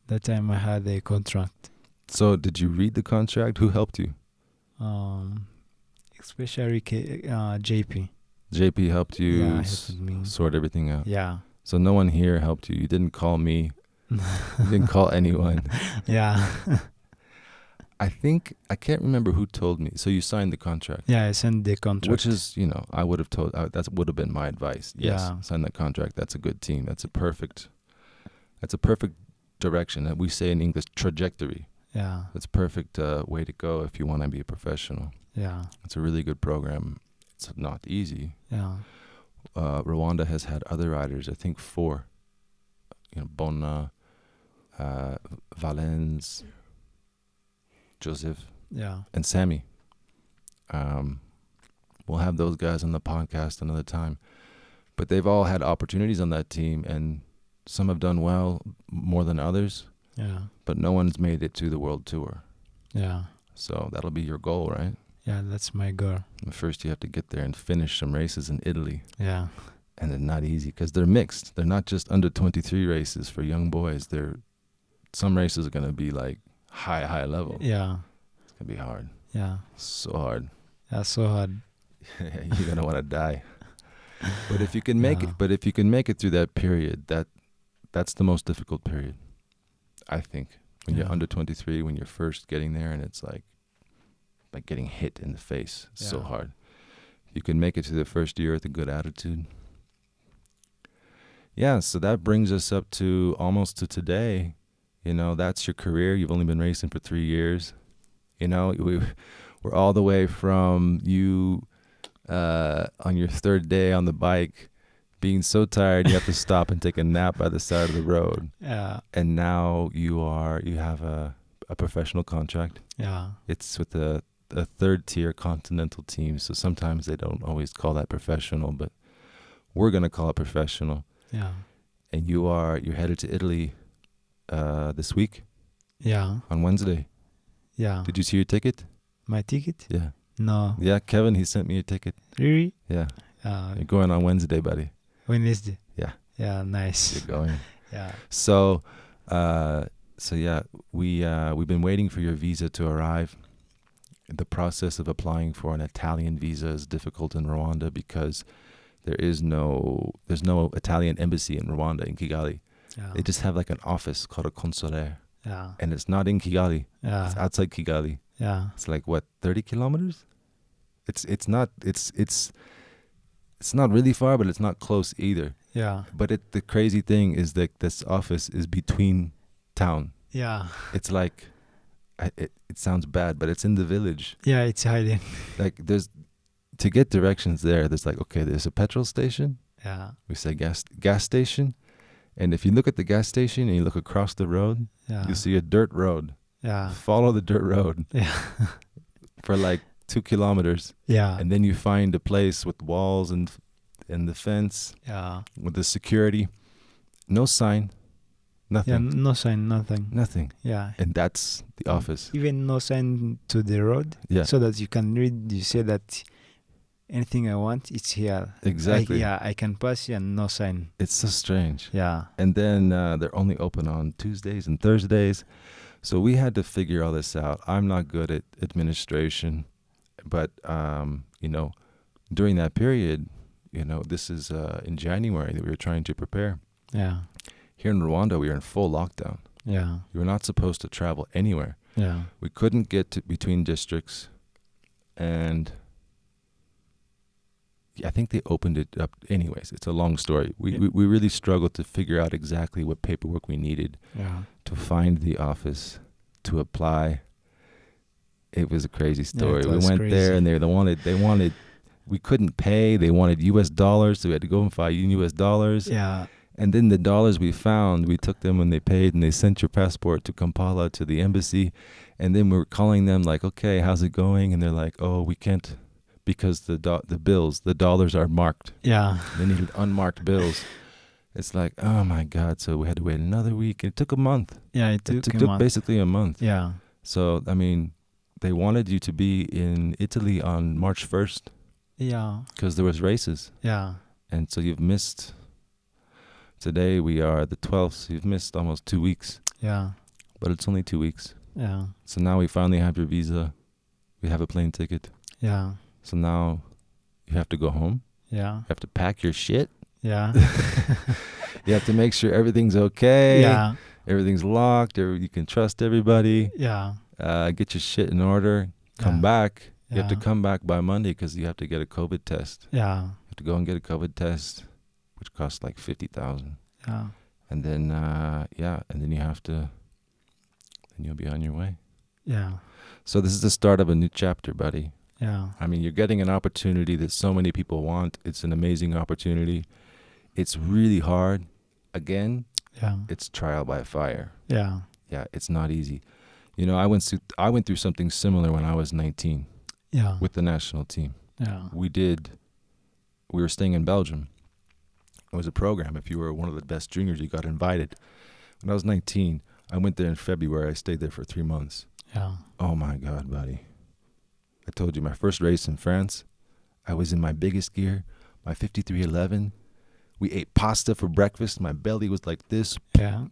That time I had a contract. So did you read the contract? Who helped you? Um, especially K- uh, JP. JP helped you yeah, s- sort everything out. Yeah. So no one here helped you. You didn't call me. You didn't call anyone. yeah. I think I can't remember who told me. So you signed the contract, yeah, I sent the contract. which is you know I would have told uh, that would have been my advice. Yes, Yeah. sign that contract. That's a good team. That's a perfect. That's a perfect direction that we say in English trajectory. yeah. That's a perfect uh, way to go if you want to be a professional. Yeah. It's a really good program. It's not easy. Yeah. Uh, Rwanda has had other riders. I think four. You know, Bona, uh, Valens, Joseph, Yeah. and Sammy. Um, we'll have those guys on the podcast another time. But they've all had opportunities on that team, and some have done well more than others. Yeah. But no one's made it to the world tour. Yeah. So that'll be your goal, right? Yeah, that's my goal. First, you have to get there and finish some races in Italy. Yeah. and they're not easy because they're mixed. They're not just under 23 races for young boys. They're some races are gonna be like high, high level. Yeah. It's gonna be hard, Yeah. so hard. Yeah, so hard. You're gonna want to die. But if you can make Yeah. it, but if you can make it through that period, that that's the most difficult period, I think. When you're under 23, when you're first getting there, and it's like like getting hit in the face. It's so hard. You can make it to the first year with a good attitude. Yeah, so that brings us up to almost to today. You know, that's your career. You've only been racing for three years. You know, we, we're all the way from you uh, on your third day on the bike, being so tired you have to stop and take a nap by the side of the road, Yeah. and now you are you have a a professional contract. Yeah. It's with a a third tier continental team, so sometimes they don't always call that professional, but we're gonna call it professional. Yeah. And you are you're headed to Italy uh, this week Yeah. on Wednesday. Yeah. Did you see your ticket? My ticket? Yeah, No. yeah. Kevin, he sent me your ticket. Really? Yeah, Uh, you're going on Wednesday, buddy. Wednesday. Yeah. Yeah. Nice. You're going. Yeah. So, uh, so yeah, we uh, we've been waiting for your visa to arrive. The process of applying for an Italian visa is difficult in Rwanda because there is no there's no Italian embassy in Rwanda in Kigali. Yeah. They just have like an office called a consulaire, yeah. and it's not in Kigali. It's outside Kigali. Yeah. It's like what thirty kilometers. It's it's not it's it's it's not really far, but it's not close either. Yeah. But it the crazy thing is that this office is between town. Yeah. It's like I, it it sounds bad, but it's in the village. Yeah. It's hiding. Like there's to get directions there. There's like okay, there's a petrol station. Yeah. We say gas gas station, and if you look at the gas station and you look across the road, Yeah. you see a dirt road. Yeah. Follow the dirt road Yeah. for like two kilometers, Yeah. and then you find a place with walls and and the fence Yeah. with the security. No sign, Yeah. nothing, No sign. Nothing. nothing, Yeah. and that's the office. Even no sign to the road, Yeah, so that you can read. You say that anything I want, it's here. exactly. I, yeah. I can pass here and no sign. It's so strange. Yeah. and then uh, they're only open on Tuesdays and Thursdays. So we had to figure all this out. I'm not good at administration, but um, you know, during that period, you know, this is uh, in January that we were trying to prepare. Yeah. Here in Rwanda, we were in full lockdown. Yeah. You were not supposed to travel anywhere. Yeah. We couldn't get to between districts, and I think they opened it up anyways. It's a long story. We, Yeah. we we really struggled to figure out exactly what paperwork we needed Yeah. to find the office to apply. It was a crazy story. we went crazy. there and they, they wanted they wanted we couldn't pay. They wanted U.S. dollars, so we had to go and find U.S. dollars. Yeah. And then the dollars we found, we took them when they paid, and they sent your passport to Kampala to the embassy. And then we were calling them like, "Okay, how's it going?" And they're like, "Oh, we can't because the do- the bills, the dollars are marked. Yeah. They needed unmarked bills." it's like, oh my God. So we had to wait another week. It took a month. Yeah, it took, it took, a took basically a month. Yeah, So, I mean, they wanted you to be in Italy on March 1st yeah, because there was races. yeah, And so you've missed, today we are the 12th. So you've missed almost two weeks, yeah, but it's only two weeks. yeah, So now we finally have your visa. We have a plane ticket. yeah, So now you have to go home. yeah, You have to pack your shit. yeah, You have to make sure everything's okay. yeah, Everything's locked. Or you can trust everybody. yeah. Uh, get your shit in order. Come yeah, back. You have to come back by Monday because you have to get a COVID test. Yeah, You have to go and get a COVID test, which costs like fifty thousand. yeah, And then uh, yeah, and then you have to. Then you'll be on your way. yeah, So this is the start of a new chapter, buddy. yeah, I mean, you're getting an opportunity that so many people want. It's an amazing opportunity. It's really hard. Again, yeah, it's trial by fire. yeah, Yeah, it's not easy. You know, I went through I went through something similar when I was 19 yeah, with the national team. yeah, We did we were staying in Belgium. It was a program if you were one of the best juniors you got invited. When I was 19, I went there in February. I stayed there for 3 months. yeah, Oh my god, buddy. I told you my first race in France, I was in my biggest gear, my 5311. We ate pasta for breakfast. My belly was like this. yeah,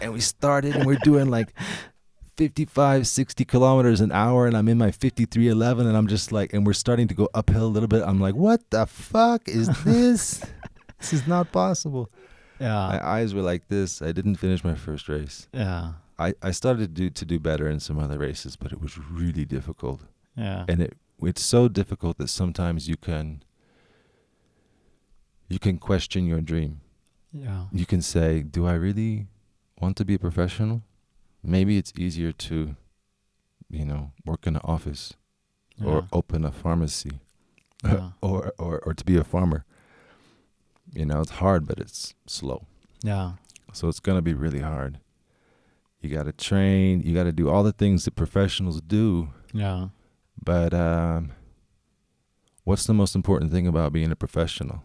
And we started and we're doing like 55, 60 kilometers an hour. And I'm in my 5311. And I'm just like, and we're starting to go uphill a little bit. I'm like, what the fuck is this? this is not possible. yeah, My eyes were like this. I didn't finish my first race. yeah, I, I started to do, to do better in some other races, but it was really difficult. yeah, and it it's so difficult that sometimes you can you can question your dream. Yeah, you can say do i really want to be a professional? Maybe it's easier to you know work in an office or open a pharmacy. Yeah, or, or or to be a farmer you know it's hard but it's slow yeah, so it's going to be really hard you got to train you got to do all the things that professionals do yeah. But um, what's the most important thing about being a professional?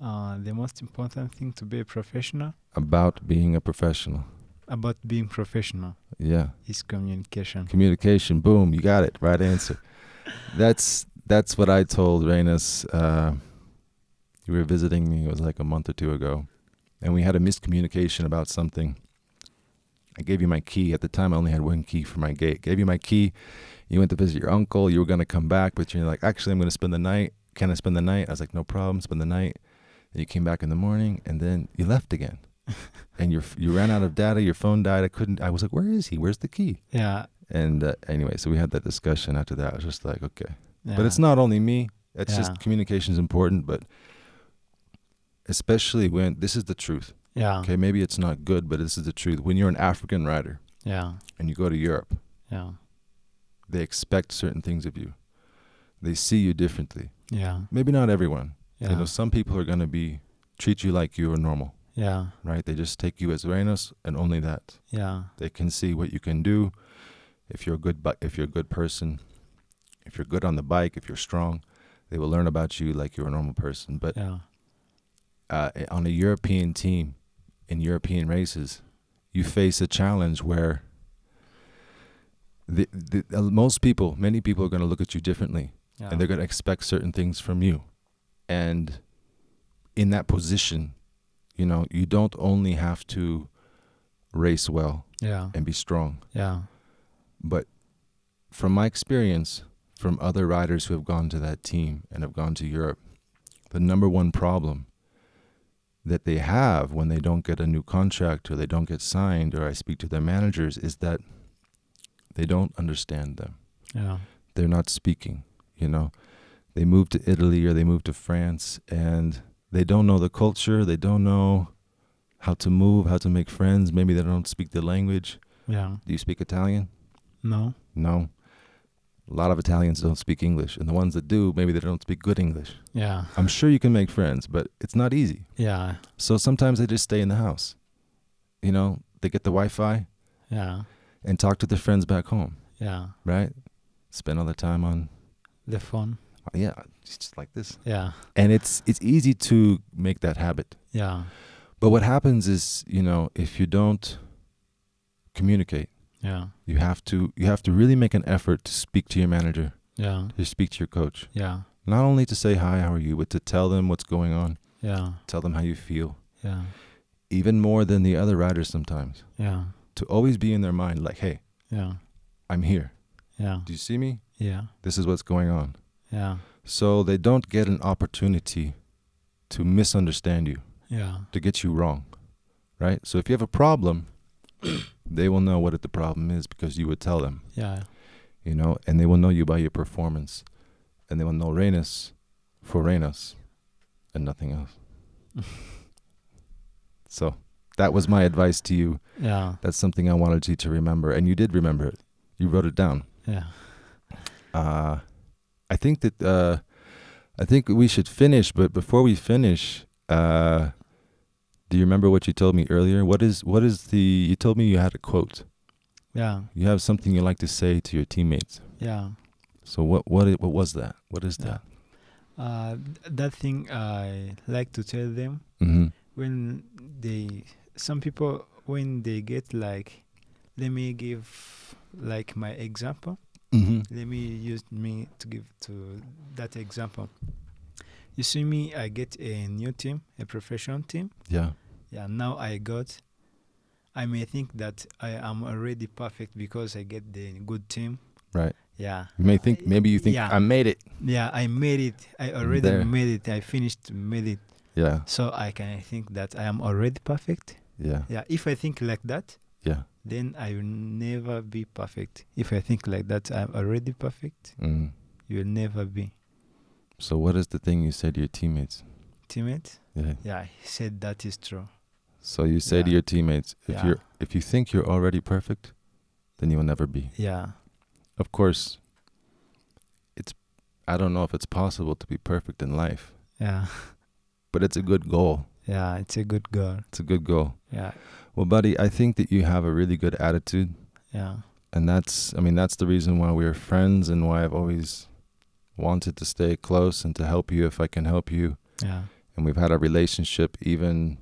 Uh, the most important thing to be a professional About being a professional. about being professional Yeah. is communication. Communication. Boom. You got it. Right answer. that's that's what I told Renus. Uh, you were visiting me. It was like a month or two ago, and we had a miscommunication about something. I gave you my key. At the time, I only had one key for my gate. Gave you my key. You went to visit your uncle. You were going to come back, but you're like, actually, I'm going to spend the night. Can I spend the night? I was like, no problem. Spend the night. And you came back in the morning, and then you left again. and you you ran out of data. Your phone died. I couldn't. I was like, where is he? Where's the key? Yeah, And uh, anyway, so we had that discussion after that. I was just like, okay. yeah, But it's not only me. It's Yeah. just communication is important, but especially when this is the truth. Yeah, Okay, maybe it's not good, but this is the truth. When you're an African rider yeah, and you go to Europe, yeah, they expect certain things of you. They see you differently. yeah, Maybe not everyone. yeah, You know, some people are gonna be treat you like you are normal, yeah, right? They just take you as Renus and only that. yeah, They can see what you can do. If you're a good, bu- if you're a good person, if you're good on the bike, if you're strong, they will learn about you like you're a normal person. But yeah, uh, on a European team, in European races, you face a challenge where the, the uh, most people, many people, are going to look at you differently, yeah, and they're going to expect certain things from you. And in that position, you know, you don't only have to race well yeah, and be strong, yeah, but from my experience, from other riders who have gone to that team and have gone to Europe, the number one problem that they have when they don't get a new contract or they don't get signed or I speak to their managers is that they don't understand them. yeah, They're not speaking, you know. They move to Italy or they move to France and they don't know the culture, they don't know how to move, how to make friends, maybe they don't speak the language. yeah. Do you speak Italian? No, No. A lot of Italians don't speak English, and the ones that do, maybe they don't speak good English. yeah, I'm sure you can make friends, but it's not easy. yeah, So sometimes they just stay in the house. You know, they get the Wi Fi yeah, and talk to their friends back home, yeah. right? Spend all their time on The phone. Uh, yeah, it's just like this. Yeah. And it's it's easy to make that habit. Yeah. But what happens is, you know, if you don't communicate, Yeah. you have to you have to really make an effort to speak to your manager, Yeah. to speak to your coach. Yeah. Not only to say hi, how are you, but to tell them what's going on, Yeah. tell them how you feel. Yeah. Even more than the other riders sometimes. Yeah. To always be in their mind like, "Hey, Yeah. I'm here. Yeah. Do you see me? Yeah. This is what's going on." Yeah. So they don't get an opportunity to misunderstand you, Yeah. to get you wrong. Right? So if you have a problem, they will know what the problem is because you would tell them. Yeah. you know, and they will know you by your performance, and they will know Renus for Renus, and nothing else. so that was my advice to you. Yeah. That's something I wanted you to remember, and you did remember it. You wrote it down. Yeah. Uh, I think that uh, I think we should finish, but before we finish, uh, do you remember what you told me earlier? What is what is the? You told me you had a quote. Yeah. You have something you like to say to your teammates. Yeah. So what what what was that? What is Yeah. that? Uh, that thing I like to tell them Mm-hmm. when they some people when they get like let me give like my example Mm-hmm. let me use me to give to that example you see me i get a new team a professional team Yeah. Yeah now i got i may think that i am already perfect because i get the good team Right. yeah You may think maybe you think Yeah. I made it. yeah i made it i already there. made it i finished made it Yeah. so i can think that i am already perfect Yeah. yeah if i think like that Yeah. then I will never be perfect. If I think like that, I'm already perfect. Mm. You will never be. So what is the thing you said to your teammates? Teammate? Yeah. Yeah, he said that is true. So you say to your teammates, if Yeah. you're if you think you're already perfect, then you will never be. Yeah, Of course, it's I don't know if it's possible to be perfect in life, yeah, but it's a good goal. yeah. It's a good goal. It's a good goal. Yeah, Well, buddy, I think that you have a really good attitude, yeah, and that's I mean that's the reason why we're friends and why I've always wanted to stay close and to help you if I can help you. yeah, and we've had a relationship even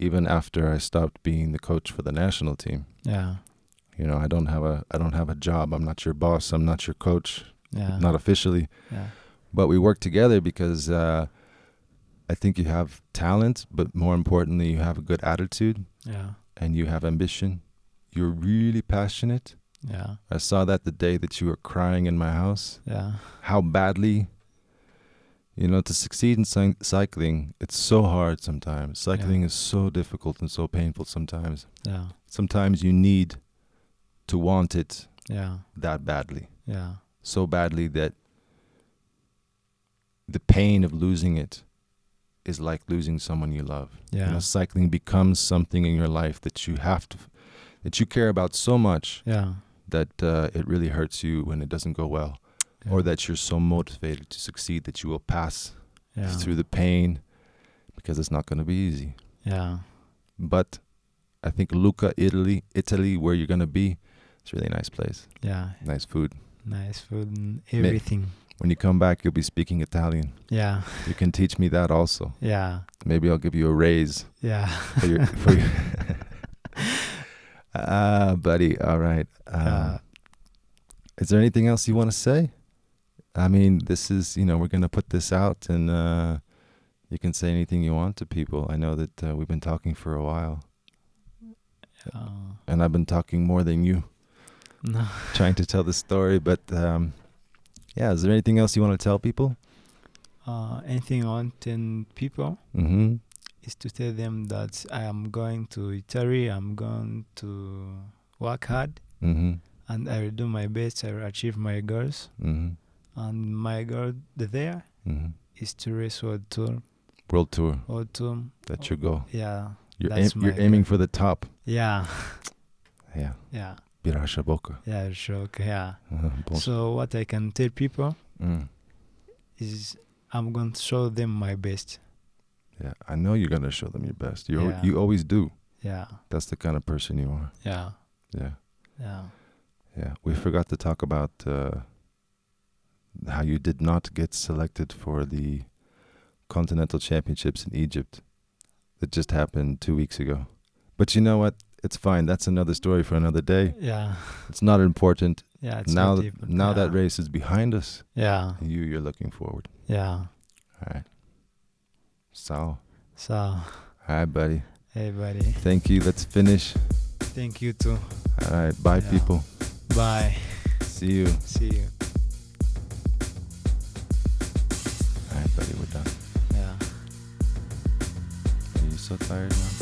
even after I stopped being the coach for the national team. yeah, You know, I don't have a I don't have a job. I'm not your boss. I'm not your coach. yeah, Not officially, yeah, but we work together because uh, I think you have talent, but more importantly, you have a good attitude yeah, and you have ambition. You're really passionate. yeah, I saw that the day that you were crying in my house. yeah, How badly, you know, to succeed in cy- cycling, it's so hard sometimes. Cycling is so difficult and so painful sometimes. yeah, Sometimes you need to want it yeah, that badly. yeah, So badly that the pain of losing it is like losing someone you love. You yeah, know, cycling becomes something in your life that you have to, that you care about so much yeah, that uh, it really hurts you when it doesn't go well. Yeah, or that you're so motivated to succeed that you will pass yeah, through the pain because it's not going to be easy. yeah, But I think Lucca, Italy, Italy, where you're going to be, it's a really nice place. yeah. Nice food. Nice food and everything. When you come back, you'll be speaking Italian. Yeah, You can teach me that also. yeah, Maybe I'll give you a raise yeah, for your. For your Ah, buddy. All right. Yeah. Is there anything else you want to say? I mean, this is, you know, we're going to put this out and uh, you can say anything you want to people. I know that uh, we've been talking for a while Uh, and I've been talking more than you, no. trying to tell the story. But um, yeah, is there anything else you want to tell people? Uh, anything I want to people Mm-hmm. is to tell them that I am going to Italy. I'm going to work hard, Mm-hmm. and I will do my best. I will achieve my goals. Mm-hmm. And my goal there Mm-hmm. is to race world tour. World tour. World tour. That's your goal. Yeah. You're, aim- you're aiming goal. for the top. Yeah. Yeah. Yeah. Birashoboka. Yeah. Sure. Yeah. Uh, So what I can tell people mm. is I'm going to show them my best. Yeah, I know you're gonna show them your best. You al- Yeah. you always do. Yeah. That's the kind of person you are. Yeah. Yeah. Yeah. Yeah, we forgot to talk about uh, how you did not get selected for the Continental Championships in Egypt that just happened two weeks ago. But you know what? It's fine. That's another story for another day. Yeah. It's not important. Yeah. It's now not deep, now that race is behind us. Yeah. You you're looking forward. Yeah. All right. So, So, all right, buddy. hey, buddy. Thank you. Let's finish. Thank you too. All right. Bye, Yeah. people. Bye. See you. See you. Right, buddy. We're. Yeah. Are you so tired now?